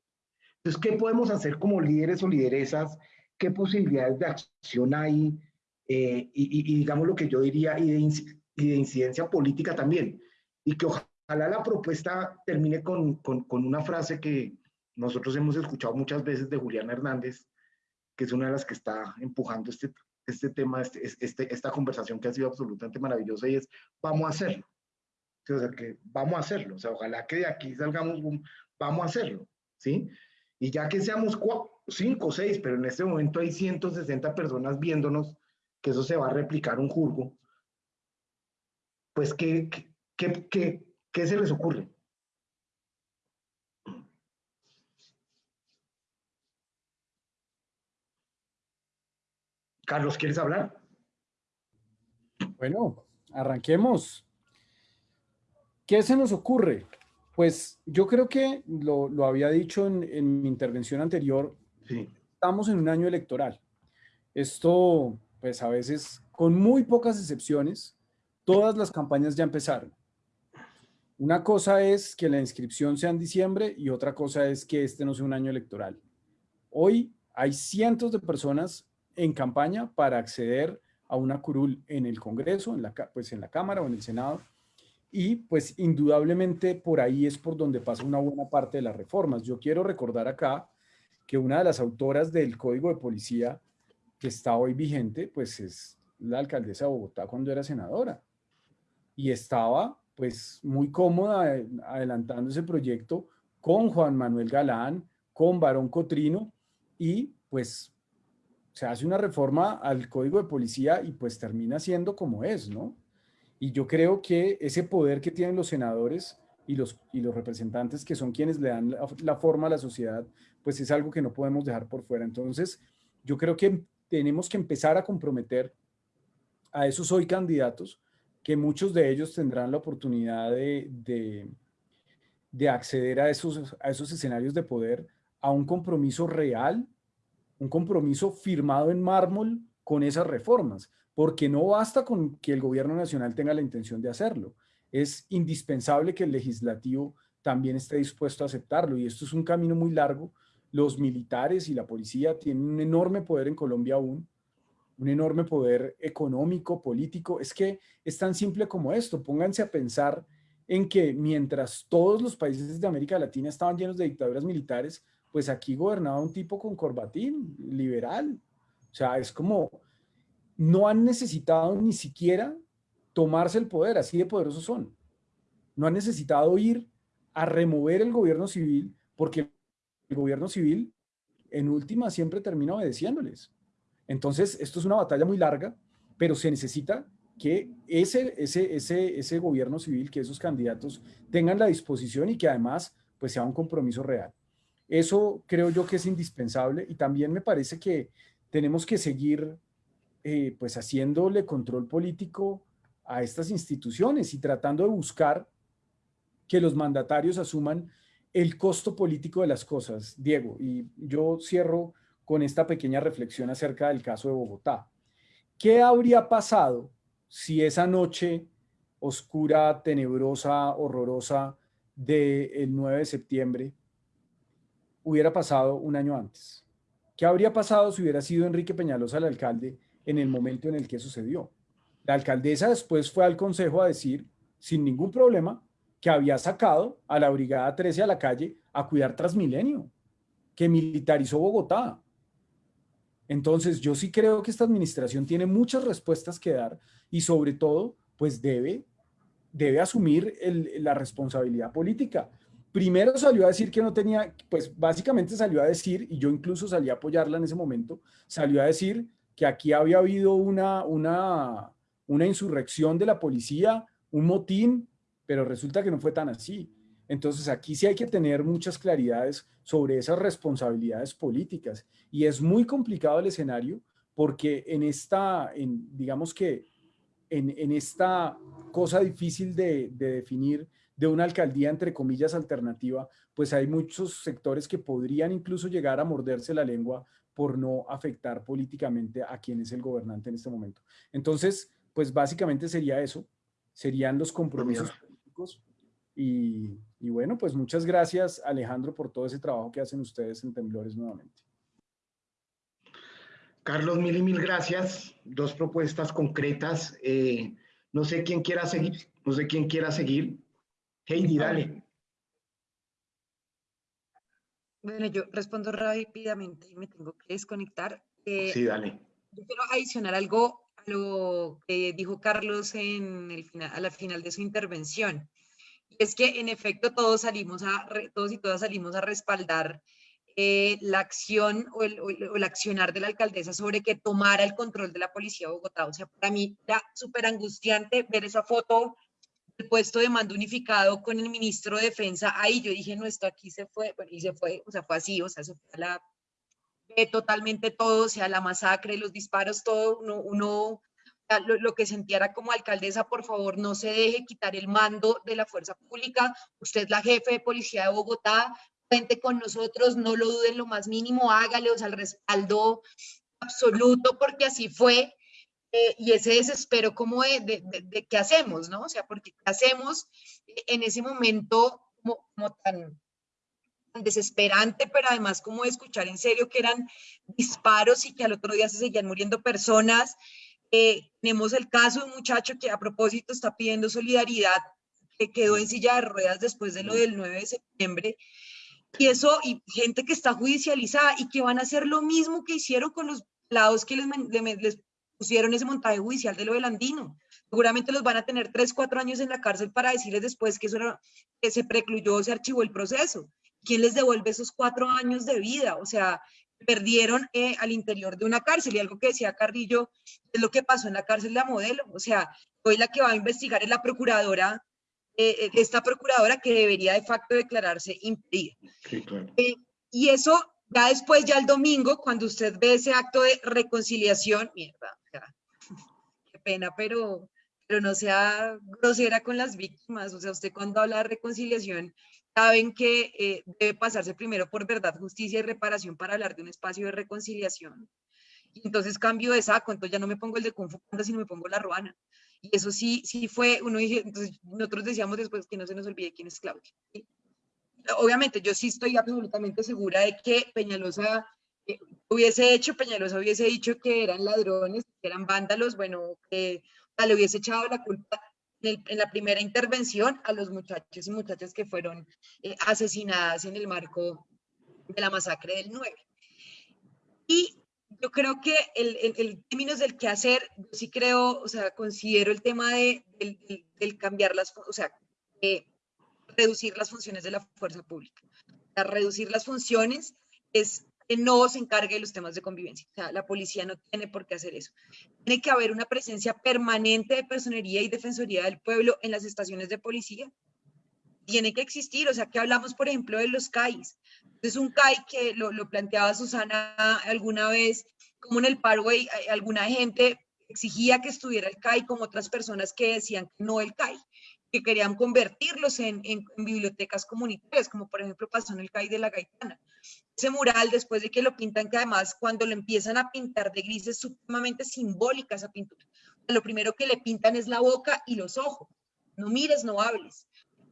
Entonces, ¿qué podemos hacer como líderes o lideresas? ¿Qué posibilidades de acción hay? Eh, y, y, digamos lo que yo diría, y de, y de incidencia política también. Y que ojalá la propuesta termine con, con, con una frase que nosotros hemos escuchado muchas veces de Julián Hernández, que es una de las que está empujando este, este tema, este, este, esta conversación que ha sido absolutamente maravillosa y es, vamos a hacerlo. O sea, que vamos a hacerlo. O sea, ojalá que de aquí salgamos, vamos a hacerlo, ¿sí? Y ya que seamos cinco o seis, pero en este momento hay 160 personas viéndonos, que eso se va a replicar un jurgo, pues, ¿qué, qué, qué, qué se les ocurre? Carlos, ¿quieres hablar? Bueno, arranquemos. ¿Qué se nos ocurre? Pues yo creo que lo, lo había dicho en, en, mi intervención anterior, sí. estamos en un año electoral. Esto, pues a veces, con muy pocas excepciones, todas las campañas ya empezaron. Una cosa es que la inscripción sea en diciembre y otra cosa es que este no sea un año electoral. Hoy hay cientos de personas en campaña para acceder a una curul en el Congreso, en la, pues en la Cámara o en el Senado, y pues indudablemente por ahí es por donde pasa una buena parte de las reformas. Yo quiero recordar acá que una de las autoras del Código de Policía que está hoy vigente, pues es la alcaldesa de Bogotá cuando era senadora. Y estaba pues muy cómoda adelantando ese proyecto con Juan Manuel Galán, con Barón Cotrino y pues se hace una reforma al código de policía y pues termina siendo como es, ¿no? Y yo creo que ese poder que tienen los senadores y los, y los representantes que son quienes le dan la, forma a la sociedad, pues es algo que no podemos dejar por fuera. Entonces, yo creo que tenemos que empezar a comprometer a esos hoy candidatos, que muchos de ellos tendrán la oportunidad de, de, de acceder a esos, a esos escenarios de poder, a un compromiso real un compromiso firmado en mármol con esas reformas, porque no basta con que el gobierno nacional tenga la intención de hacerlo. Es indispensable que el legislativo también esté dispuesto a aceptarlo y esto es un camino muy largo. Los militares y la policía tienen un enorme poder en Colombia aún, un enorme poder económico, político. Es que es tan simple como esto. Pónganse a pensar en que mientras todos los países de América Latina estaban llenos de dictaduras militares, pues aquí gobernaba un tipo con corbatín, liberal. O sea, es como, no han necesitado ni siquiera tomarse el poder, así de poderosos son. No han necesitado ir a remover el gobierno civil, porque el gobierno civil en última siempre termina obedeciéndoles. Entonces, esto es una batalla muy larga, pero se necesita que ese, ese, ese, ese gobierno civil, que esos candidatos tengan la disposición y que además pues sea un compromiso real. Eso creo yo que es indispensable y también me parece que tenemos que seguir eh, pues haciéndole control político a estas instituciones y tratando de buscar que los mandatarios asuman el costo político de las cosas. Diego, y yo cierro con esta pequeña reflexión acerca del caso de Bogotá. ¿Qué habría pasado si esa noche oscura, tenebrosa, horrorosa del 9 de septiembre hubiera pasado un año antes? ¿Qué habría pasado si hubiera sido Enrique Peñalosa el alcalde en el momento en el que sucedió? La alcaldesa después fue al consejo a decir, sin ningún problema, que había sacado a la Brigada 13 a la calle a cuidar Transmilenio, que militarizó Bogotá. Entonces, yo sí creo que esta administración tiene muchas respuestas que dar y sobre todo, pues debe, debe asumir la responsabilidad política. Primero salió a decir que no tenía, pues básicamente salió a decir, y yo incluso salí a apoyarla en ese momento, salió a decir que aquí había habido una, una, una insurrección de la policía, un motín, pero resulta que no fue tan así. Entonces aquí sí hay que tener muchas claridades sobre esas responsabilidades políticas y es muy complicado el escenario porque en esta, en, digamos que en, en esta cosa difícil de, de definir de una alcaldía, entre comillas, alternativa, pues hay muchos sectores que podrían incluso llegar a morderse la lengua por no afectar políticamente a quien es el gobernante en este momento. Entonces, pues básicamente sería eso, serían los compromisos políticos. Y, y bueno, pues muchas gracias Alejandro por todo ese trabajo que hacen ustedes en Temblores nuevamente. Carlos, mil y mil gracias. Dos propuestas concretas. Eh, no sé quién quiera seguir, no sé quién quiera seguir. Heidi, dale. Bueno, yo respondo rápidamente y me tengo que desconectar. Eh, sí, dale. Yo quiero adicionar algo a lo que dijo Carlos en el final, a la final de su intervención. Y es que en efecto todos salimos a, todos y todas salimos a respaldar eh, la acción o el, o el, accionar de la alcaldesa sobre que tomara el control de la policía de Bogotá. O sea, para mí era súper angustiante ver esa foto del puesto de mando unificado con el ministro de Defensa. Ahí yo dije, no, esto aquí se fue, bueno, y se fue, o sea, fue así, o sea, se fue a la, totalmente todo, o sea, la masacre, los disparos, todo, uno, uno lo, lo, que sentía era como alcaldesa, por favor, no se deje quitar el mando de la fuerza pública, usted es la jefe de policía de Bogotá, cuente con nosotros, no lo duden lo más mínimo, hágale, o sea, el respaldo absoluto, porque así fue. Eh, y ese desespero como de, de, de, qué hacemos, ¿no? O sea, porque qué hacemos en ese momento como, como tan, desesperante, pero además como escuchar en serio que eran disparos y que al otro día se seguían muriendo personas. Eh, tenemos el caso de un muchacho que a propósito está pidiendo solidaridad, que quedó en silla de ruedas después de lo del 9 de septiembre, y eso, y gente que está judicializada y que van a hacer lo mismo que hicieron con los lados que les pusieron ese montaje judicial de lo del andino. Seguramente los van a tener tres, cuatro años en la cárcel para decirles después que, eso era, que se precluyó, se archivó el proceso. ¿Quién les devuelve esos cuatro años de vida? O sea, perdieron eh, al interior de una cárcel. Y algo que decía Carrillo es lo que pasó en la cárcel de la modelo. O sea, hoy la que va a investigar es la procuradora eh, eh, esta procuradora que debería de facto declararse impedida. Sí, claro. eh, y eso ya después, ya el domingo, cuando usted ve ese acto de reconciliación, mierda, pena, pero, pero no sea grosera con las víctimas. O sea, usted cuando habla de reconciliación, saben que eh, debe pasarse primero por verdad, justicia y reparación para hablar de un espacio de reconciliación. Y entonces cambio de saco, entonces ya no me pongo el de Kung Fu sino me pongo la ruana. Y eso sí, sí fue, uno dije, entonces nosotros decíamos después que no se nos olvide quién es Claudia. Obviamente, yo sí estoy absolutamente segura de que Peñalosa eh, hubiese hecho, Peñalosa hubiese dicho que eran ladrones, eran vándalos, bueno, le hubiese echado la culpa en, en, la primera intervención a los muchachos y muchachas que fueron eh, asesinadas en el marco de la masacre del 9. Y yo creo que el términos del qué hacer, yo sí creo, o sea, considero el tema de, del, del cambiar las, o sea, eh, reducir las funciones de la fuerza pública. O sea, reducir las funciones es que no se encargue de los temas de convivencia. O sea, la policía no tiene por qué hacer eso. Tiene que haber una presencia permanente de personería y defensoría del pueblo en las estaciones de policía. Tiene que existir, o sea, que hablamos, por ejemplo, de los CAIs. Es un CAI que lo, planteaba Susana alguna vez, como en el Paraguay alguna gente exigía que estuviera el CAI, como otras personas que decían que no el CAI, que querían convertirlos en, en, en, bibliotecas comunitarias, como por ejemplo pasó en el CAI de la Gaitana. Ese mural, después de que lo pintan, que además cuando lo empiezan a pintar de gris es sumamente simbólica esa pintura. Lo primero que le pintan es la boca y los ojos. No mires, no hables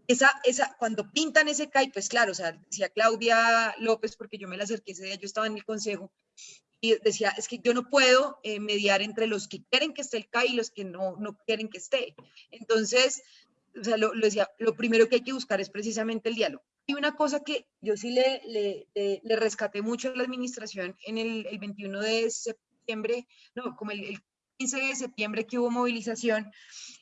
esa, esa, cuando pintan ese CAI, pues claro, o sea, decía Claudia López, porque yo me la acerqué ese día, yo estaba en el consejo, y decía, es que yo no puedo eh, mediar entre los que quieren que esté el CAI y los que no, no quieren que esté. Entonces, o sea, lo, lo, decía, lo primero que hay que buscar es precisamente el diálogo. Y una cosa que yo sí le, le, le, le rescaté mucho a la administración en el, el 21 de septiembre, no, como el, el 15 de septiembre que hubo movilización,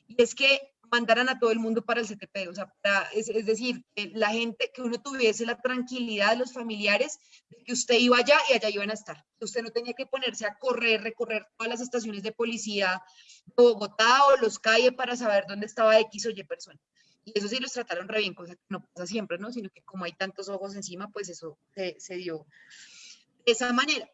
y es que mandaran a todo el mundo para el CTP, o sea, para, es, es, decir, que la gente, que uno tuviese la tranquilidad de los familiares de que usted iba allá y allá iban a estar. Usted no tenía que ponerse a correr, recorrer todas las estaciones de policía de Bogotá o los calles para saber dónde estaba X o Y persona. Y eso sí los trataron re bien, cosa que no pasa siempre, ¿no? Sino que como hay tantos ojos encima, pues eso se, se dio de esa manera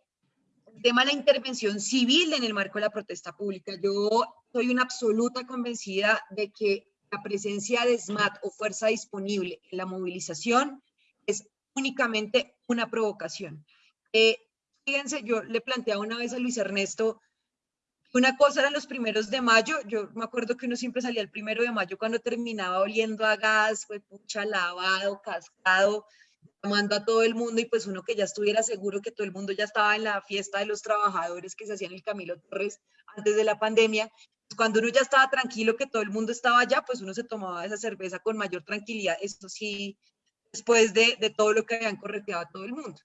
el tema de la intervención civil en el marco de la protesta pública. Yo soy una absoluta convencida de que la presencia de SMAT o fuerza disponible en la movilización es únicamente una provocación. Eh, fíjense, yo le planteaba una vez a Luis Ernesto Una cosa eran los primeros de mayo, yo me acuerdo que uno siempre salía el primero de mayo cuando terminaba oliendo a gas, fue pucha, lavado, cascado, llamando a todo el mundo y pues uno que ya estuviera seguro que todo el mundo ya estaba en la fiesta de los trabajadores que se hacían el Camilo Torres antes de la pandemia, pues, cuando uno ya estaba tranquilo que todo el mundo estaba allá, pues uno se tomaba esa cerveza con mayor tranquilidad, esto sí, después de, de todo lo que habían correteado a todo el mundo.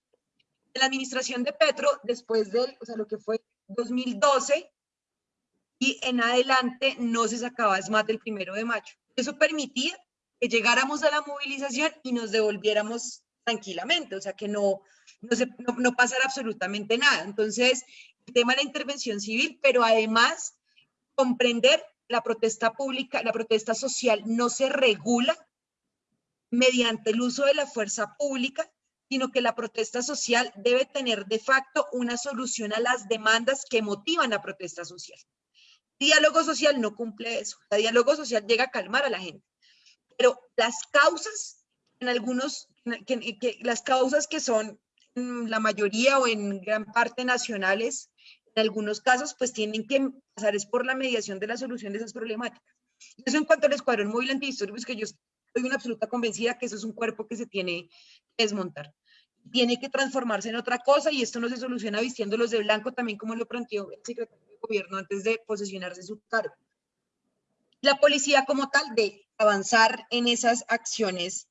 En la administración de Petro, después de, o sea, lo que fue 2012 en adelante no se sacaba más del primero de mayo. Eso permitía que llegáramos a la movilización y nos devolviéramos tranquilamente, o sea, que no, no pasara absolutamente nada. Entonces, el tema de la intervención civil, pero además comprender la protesta pública, la protesta social no se regula mediante el uso de la fuerza pública, sino que la protesta social debe tener de facto una solución a las demandas que motivan la protesta social. Diálogo social no cumple eso. El diálogo social llega a calmar a la gente. Pero las causas, en algunos, que, las causas que son en la mayoría o en gran parte nacionales, en algunos casos, pues tienen que pasar es por la mediación de la solución de esas problemáticas. Eso en cuanto al escuadrón móvil antidisturbios, que yo soy una absoluta convencida que eso es un cuerpo que se tiene que desmontar. Tiene que transformarse en otra cosa y esto no se soluciona vistiéndolos de blanco, también como lo planteó el secretario gobierno antes de posesionarse su cargo. La policía como tal de avanzar en esas acciones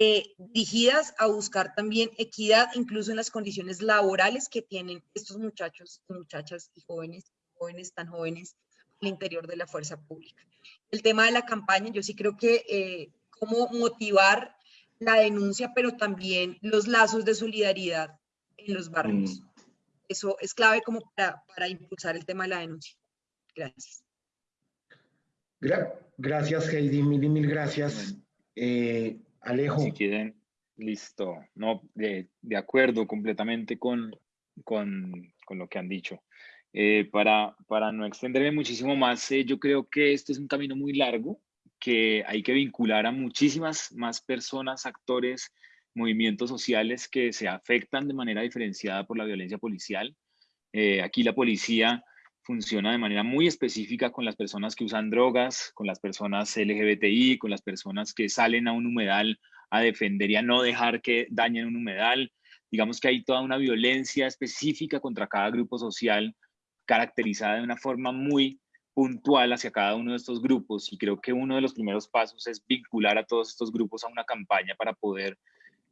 eh, dirigidas a buscar también equidad, incluso en las condiciones laborales que tienen estos muchachos, muchachas y jóvenes, jóvenes tan jóvenes al interior de la fuerza pública. El tema de la campaña, yo sí creo que eh, cómo motivar la denuncia, pero también los lazos de solidaridad en los barrios. Eso es clave como para, para, impulsar el tema de la denuncia. Gracias. Gra gracias, Heidi. Mil, mil gracias. Eh, Alejo. Si quieren, listo. No, de, de acuerdo completamente con, con, con, lo que han dicho. Eh, para, para no extenderme muchísimo más, eh, yo creo que este es un camino muy largo que hay que vincular a muchísimas más personas, actores, movimientos sociales que se afectan de manera diferenciada por la violencia policial. Eh, aquí la policía funciona de manera muy específica con las personas que usan drogas, con las personas LGBTI, con las personas que salen a un humedal a defender y a no dejar que dañen un humedal. Digamos que hay toda una violencia específica contra cada grupo social caracterizada de una forma muy puntual hacia cada uno de estos grupos y creo que uno de los primeros pasos es vincular a todos estos grupos a una campaña para poder,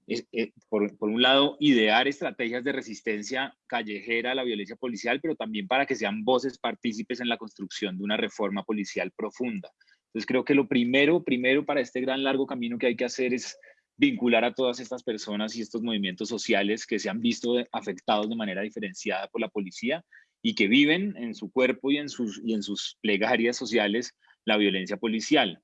eh, por, por, un lado, idear estrategias de resistencia callejera a la violencia policial, pero también para que sean voces partícipes en la construcción de una reforma policial profunda. Entonces creo que lo primero, primero para este gran largo camino que hay que hacer es vincular a todas estas personas y estos movimientos sociales que se han visto afectados de manera diferenciada por la policía y que viven en su cuerpo y en sus, y en sus plegarias sociales la violencia policial.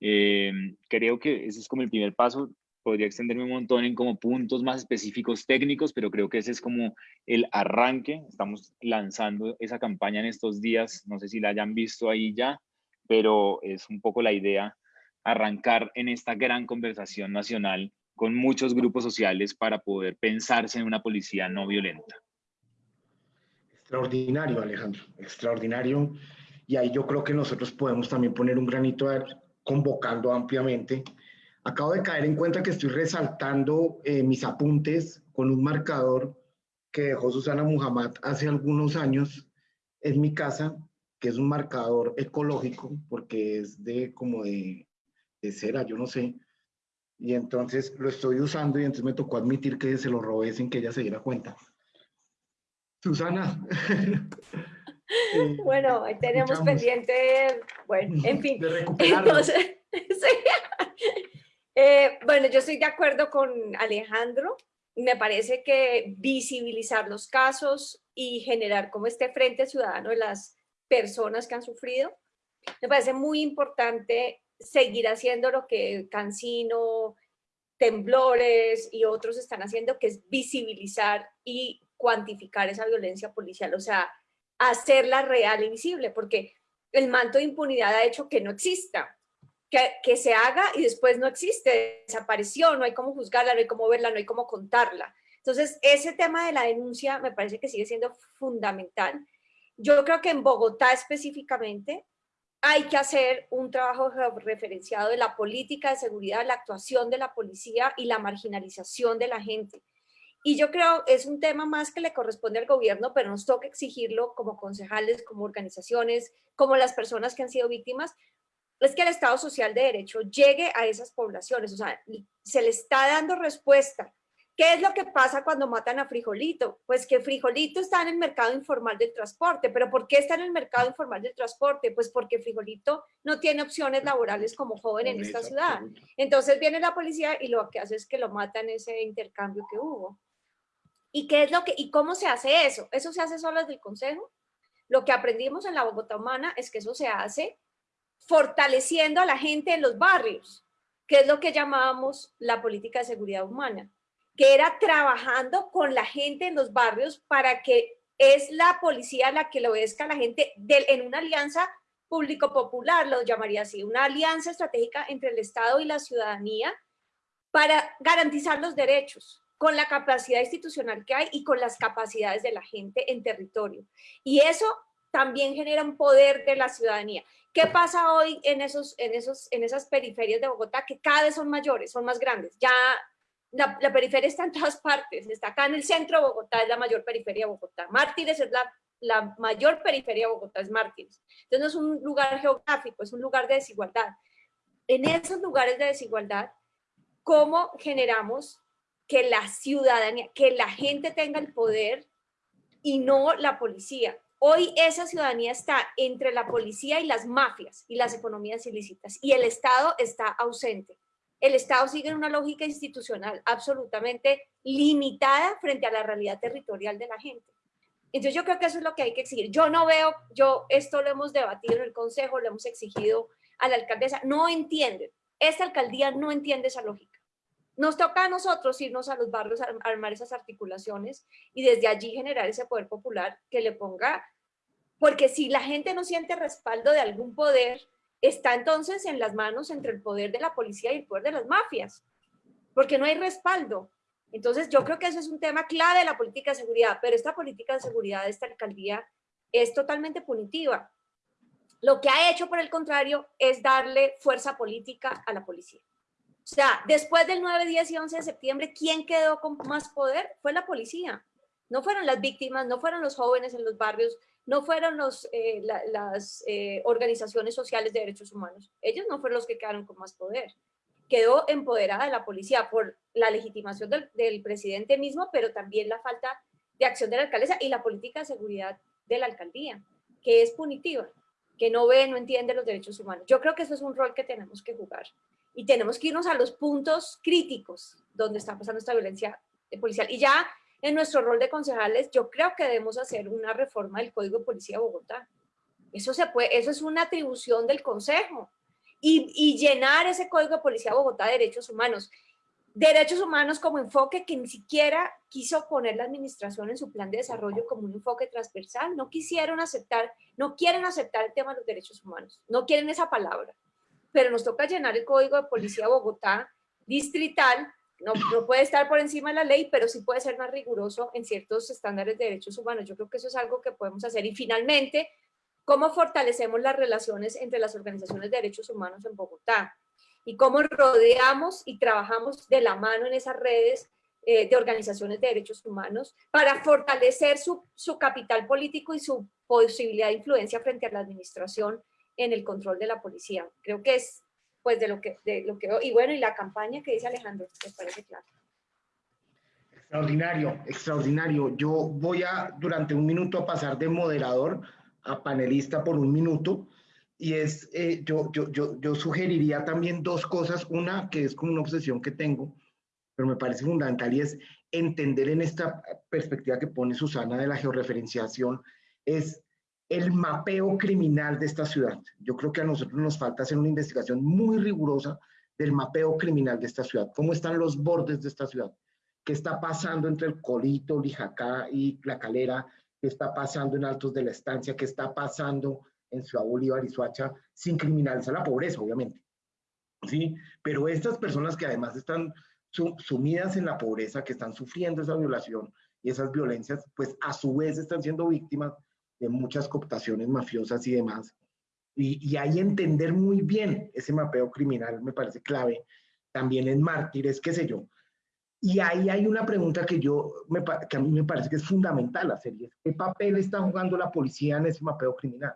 Eh, creo que ese es como el primer paso. Podría extenderme un montón en como puntos más específicos técnicos, pero creo que ese es como el arranque. Estamos lanzando esa campaña en estos días. No sé si la hayan visto ahí ya, pero es un poco la idea arrancar en esta gran conversación nacional con muchos grupos sociales para poder pensarse en una policía no violenta. Extraordinario, Alejandro, extraordinario. Y ahí yo creo que nosotros podemos también poner un granito de convocando ampliamente. Acabo de caer en cuenta que estoy resaltando eh, mis apuntes con un marcador que dejó Susana Muhammad hace algunos años en mi casa, que es un marcador ecológico, porque es de como de, de cera, yo no sé. Y entonces lo estoy usando y entonces me tocó admitir que se lo robé sin que ella se diera cuenta. Susana. bueno, ahí tenemos pendiente, bueno, en fin. Entonces, eh, bueno, yo estoy de acuerdo con Alejandro. Me parece que visibilizar los casos y generar como este frente ciudadano de las personas que han sufrido, me parece muy importante seguir haciendo lo que Cancino, Temblores y otros están haciendo, que es visibilizar y cuantificar esa violencia policial, o sea, hacerla real y visible, porque el manto de impunidad ha hecho que no exista, que, se haga y después no existe, desapareció, no hay cómo juzgarla, no hay cómo verla, no hay cómo contarla. Entonces, ese tema de la denuncia me parece que sigue siendo fundamental. Yo creo que en Bogotá específicamente hay que hacer un trabajo referenciado de la política de seguridad, la actuación de la policía y la marginalización de la gente. Y yo creo es un tema más que le corresponde al gobierno, pero nos toca exigirlo como concejales, como organizaciones, como las personas que han sido víctimas, es que el Estado Social de Derecho llegue a esas poblaciones, o sea, se le está dando respuesta. ¿Qué es lo que pasa cuando matan a Frijolito? Pues que Frijolito está en el mercado informal del transporte. ¿Pero por qué está en el mercado informal del transporte? Pues porque Frijolito no tiene opciones laborales como joven en esta ciudad. Entonces viene la policía y lo que hace es que lo mata en ese intercambio que hubo. ¿Y qué es lo que y cómo se hace eso? ¿Eso se hace solo desde el consejo? Lo que aprendimos en la Bogotá Humana es que eso se hace fortaleciendo a la gente en los barrios, que es lo que llamábamos la política de seguridad humana, que era trabajando con la gente en los barrios para que es la policía la que lo obedezca a la gente en una alianza público-popular, lo llamaría así, una alianza estratégica entre el Estado y la ciudadanía para garantizar los derechos con la capacidad institucional que hay y con las capacidades de la gente en territorio. Y eso también genera un poder de la ciudadanía. ¿Qué pasa hoy en, esos, en, esos, en esas periferias de Bogotá que cada vez son mayores, son más grandes? Ya la, periferia está en todas partes, está acá en el centro de Bogotá, es la mayor periferia de Bogotá. Mártires es la, la mayor periferia de Bogotá, es Mártires. Entonces no es un lugar geográfico, es un lugar de desigualdad. En esos lugares de desigualdad, ¿cómo generamos que la ciudadanía, que la gente tenga el poder y no la policía? Hoy esa ciudadanía está entre la policía y las mafias y las economías ilícitas y el Estado está ausente. El Estado sigue en una lógica institucional absolutamente limitada frente a la realidad territorial de la gente. Entonces yo creo que eso es lo que hay que exigir. Yo no veo, yo esto lo hemos debatido en el Consejo, lo hemos exigido a la alcaldesa, no entienden, esta alcaldía no entiende esa lógica. Nos toca a nosotros irnos a los barrios, armar esas articulaciones y desde allí generar ese poder popular que le ponga porque si la gente no siente respaldo de algún poder, está entonces en las manos entre el poder de la policía y el poder de las mafias, porque no hay respaldo. Entonces yo creo que eso es un tema clave de la política de seguridad, pero esta política de seguridad de esta alcaldía es totalmente punitiva. Lo que ha hecho, por el contrario, es darle fuerza política a la policía. O sea, después del 9, 10 y 11 de septiembre, ¿quién quedó con más poder? Fue la policía. No fueron las víctimas, no fueron los jóvenes en los barrios, no fueron los, eh, las eh, organizaciones sociales de derechos humanos. Ellos no fueron los que quedaron con más poder. Quedó empoderada la policía por la legitimación del, del, presidente mismo, pero también la falta de acción de la alcaldesa y la política de seguridad de la alcaldía, que es punitiva, que no ve, no entiende los derechos humanos. Yo creo que eso es un rol que tenemos que jugar y tenemos que irnos a los puntos críticos donde está pasando esta violencia policial. Y ya en nuestro rol de concejales, yo creo que debemos hacer una reforma del Código de Policía de Bogotá. Eso, se puede, eso es una atribución del Consejo. Y, y llenar ese Código de Policía de Bogotá de derechos humanos. Derechos humanos como enfoque que ni siquiera quiso poner la administración en su plan de desarrollo como un enfoque transversal. No quisieron aceptar, no quieren aceptar el tema de los derechos humanos. No quieren esa palabra. Pero nos toca llenar el Código de Policía de Bogotá distrital no, puede estar por encima de la ley, pero sí puede ser más riguroso en ciertos estándares de derechos humanos. Yo creo que eso es algo que podemos hacer. Y finalmente, ¿cómo fortalecemos las relaciones entre las organizaciones de derechos humanos en Bogotá? Y cómo rodeamos y trabajamos de la mano en esas redes eh, de organizaciones de derechos humanos para fortalecer su capital político y su posibilidad de influencia frente a la administración en el control de la policía. Creo que es pues de lo que, de lo que y bueno, y la campaña que dice Alejandro, ¿les parece claro? Extraordinario, extraordinario. Yo voy a, durante un minuto, a pasar de moderador a panelista por un minuto. Y es, eh, yo, yo, yo, yo sugeriría también dos cosas. Una, que es como una obsesión que tengo, pero me parece fundamental, y es entender en esta perspectiva que pone Susana de la georreferenciación, es el mapeo criminal de esta ciudad. Yo creo que a nosotros nos falta hacer una investigación muy rigurosa del mapeo criminal de esta ciudad. ¿Cómo están los bordes de esta ciudad? ¿Qué está pasando entre el Colito, Lijacá y La Calera? ¿Qué está pasando en Altos de la Estancia? ¿Qué está pasando en Ciudad Bolívar y Suacha? Sin criminalizar la pobreza, obviamente. ¿Sí? Pero estas personas que además están sumidas en la pobreza, que están sufriendo esa violación y esas violencias, pues a su vez están siendo víctimas de muchas cooptaciones mafiosas y demás. Y, y ahí entender muy bien ese mapeo criminal me parece clave. También en mártires, qué sé yo. Y ahí hay una pregunta que, yo, me, que a mí me parece que es fundamental hacer, y ¿qué papel está jugando la policía en ese mapeo criminal?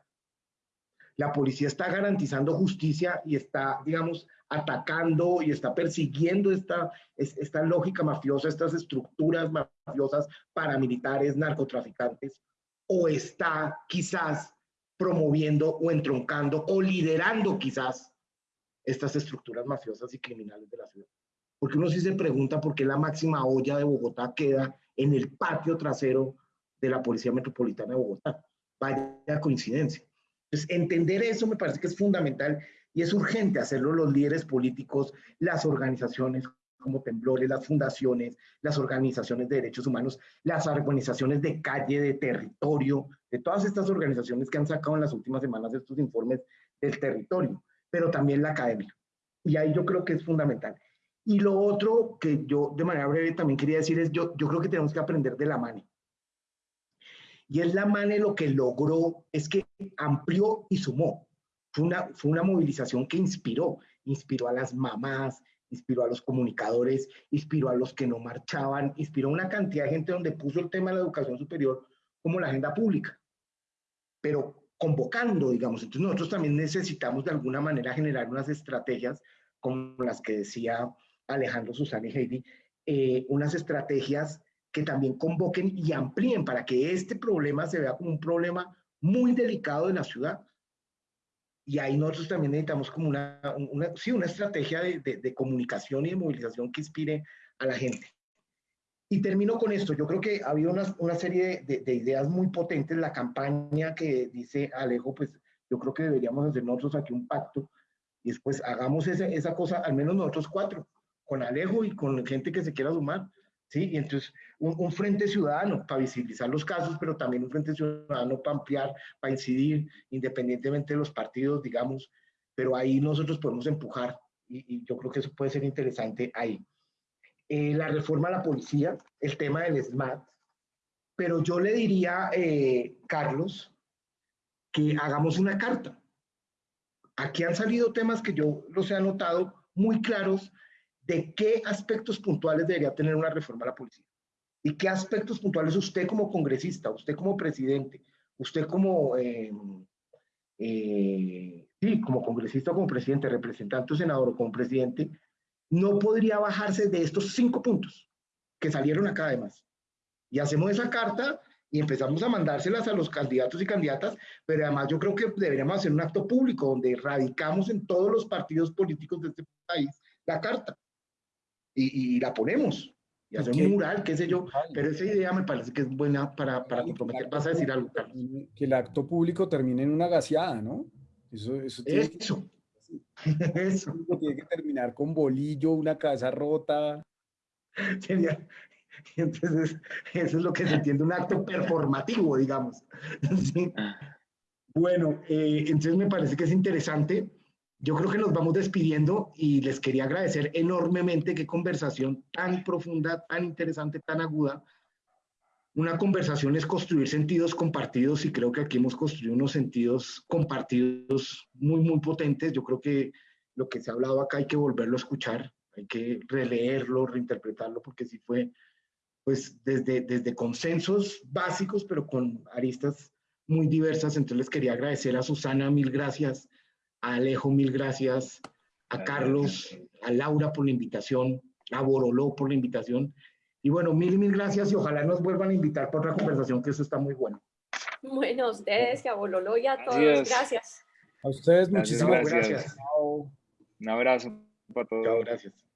La policía está garantizando justicia y está, digamos, atacando y está persiguiendo esta, esta lógica mafiosa, estas estructuras mafiosas, paramilitares, narcotraficantes, o está quizás promoviendo o entroncando o liderando quizás estas estructuras mafiosas y criminales de la ciudad. Porque uno sí se pregunta por qué la máxima olla de Bogotá queda en el patio trasero de la Policía Metropolitana de Bogotá. Vaya coincidencia. Entonces, entender eso me parece que es fundamental y es urgente hacerlo los líderes políticos, las organizaciones como Temblores, las fundaciones, las organizaciones de derechos humanos, las organizaciones de calle, de territorio, de todas estas organizaciones que han sacado en las últimas semanas estos informes del territorio, pero también la academia. Y ahí yo creo que es fundamental. Y lo otro que yo de manera breve también quería decir es, yo, yo creo que tenemos que aprender de la MANE. Y es la MANE lo que logró, es que amplió y sumó. Fue una, fue una movilización que inspiró, inspiró a las mamás, inspiró a los comunicadores, inspiró a los que no marchaban, inspiró a una cantidad de gente donde puso el tema de la educación superior como la agenda pública, pero convocando, digamos. Entonces nosotros también necesitamos de alguna manera generar unas estrategias como las que decía Alejandro, Susana y Heidi, eh, unas estrategias que también convoquen y amplíen para que este problema se vea como un problema muy delicado de la ciudad. Y ahí nosotros también necesitamos como una, una sí, una estrategia de, de, comunicación y de movilización que inspire a la gente. Y termino con esto. Yo creo que ha habido una, una serie de, de, ideas muy potentes. La campaña que dice Alejo, pues yo creo que deberíamos hacer nosotros aquí un pacto y después hagamos esa, esa cosa, al menos nosotros cuatro, con Alejo y con gente que se quiera sumar. ¿Sí? Y entonces un, frente ciudadano para visibilizar los casos, pero también un frente ciudadano para ampliar, para incidir, independientemente de los partidos, digamos, pero ahí nosotros podemos empujar y, yo creo que eso puede ser interesante ahí. Eh, la reforma a la policía, el tema del SMAT, pero yo le diría, eh, Carlos, que hagamos una carta. Aquí han salido temas que yo los he anotado muy claros de qué aspectos puntuales debería tener una reforma a la policía y qué aspectos puntuales usted como congresista, usted como presidente, usted como, eh, eh, sí, como congresista como presidente, representante o senador o como presidente, no podría bajarse de estos cinco puntos que salieron acá además. Y hacemos esa carta y empezamos a mandárselas a los candidatos y candidatas, pero además yo creo que deberíamos hacer un acto público donde radicamos en todos los partidos políticos de este país la carta y, la ponemos. Y hacer un mural, qué sé yo, pero esa idea me parece que es buena para, para comprometer. Vas a decir algo, Carlos. Que el acto público termine en una gaseada, ¿no? Eso, eso, tiene eso. Que, eso. Tiene que terminar con bolillo, una casa rota. Sería, entonces, eso es lo que se entiende, un acto performativo, digamos. ¿Sí? Ah. Bueno, eh, entonces me parece que es interesante yo creo que nos vamos despidiendo y les quería agradecer enormemente qué conversación tan profunda, tan interesante, tan aguda. Una conversación es construir sentidos compartidos y creo que aquí hemos construido unos sentidos compartidos muy, muy potentes. Yo creo que lo que se ha hablado acá hay que volverlo a escuchar, hay que releerlo, reinterpretarlo, porque sí fue pues desde, desde consensos básicos, pero con aristas muy diversas. Entonces les quería agradecer a Susana, mil gracias a Alejo, mil gracias, a Carlos, a Laura por la invitación, a Boroló por la invitación. Y bueno, mil, mil gracias y ojalá nos vuelvan a invitar para otra conversación, que eso está muy bueno. Bueno, a ustedes y a Boroló y a todos, gracias. A ustedes muchísimas gracias. Un abrazo para todos. gracias.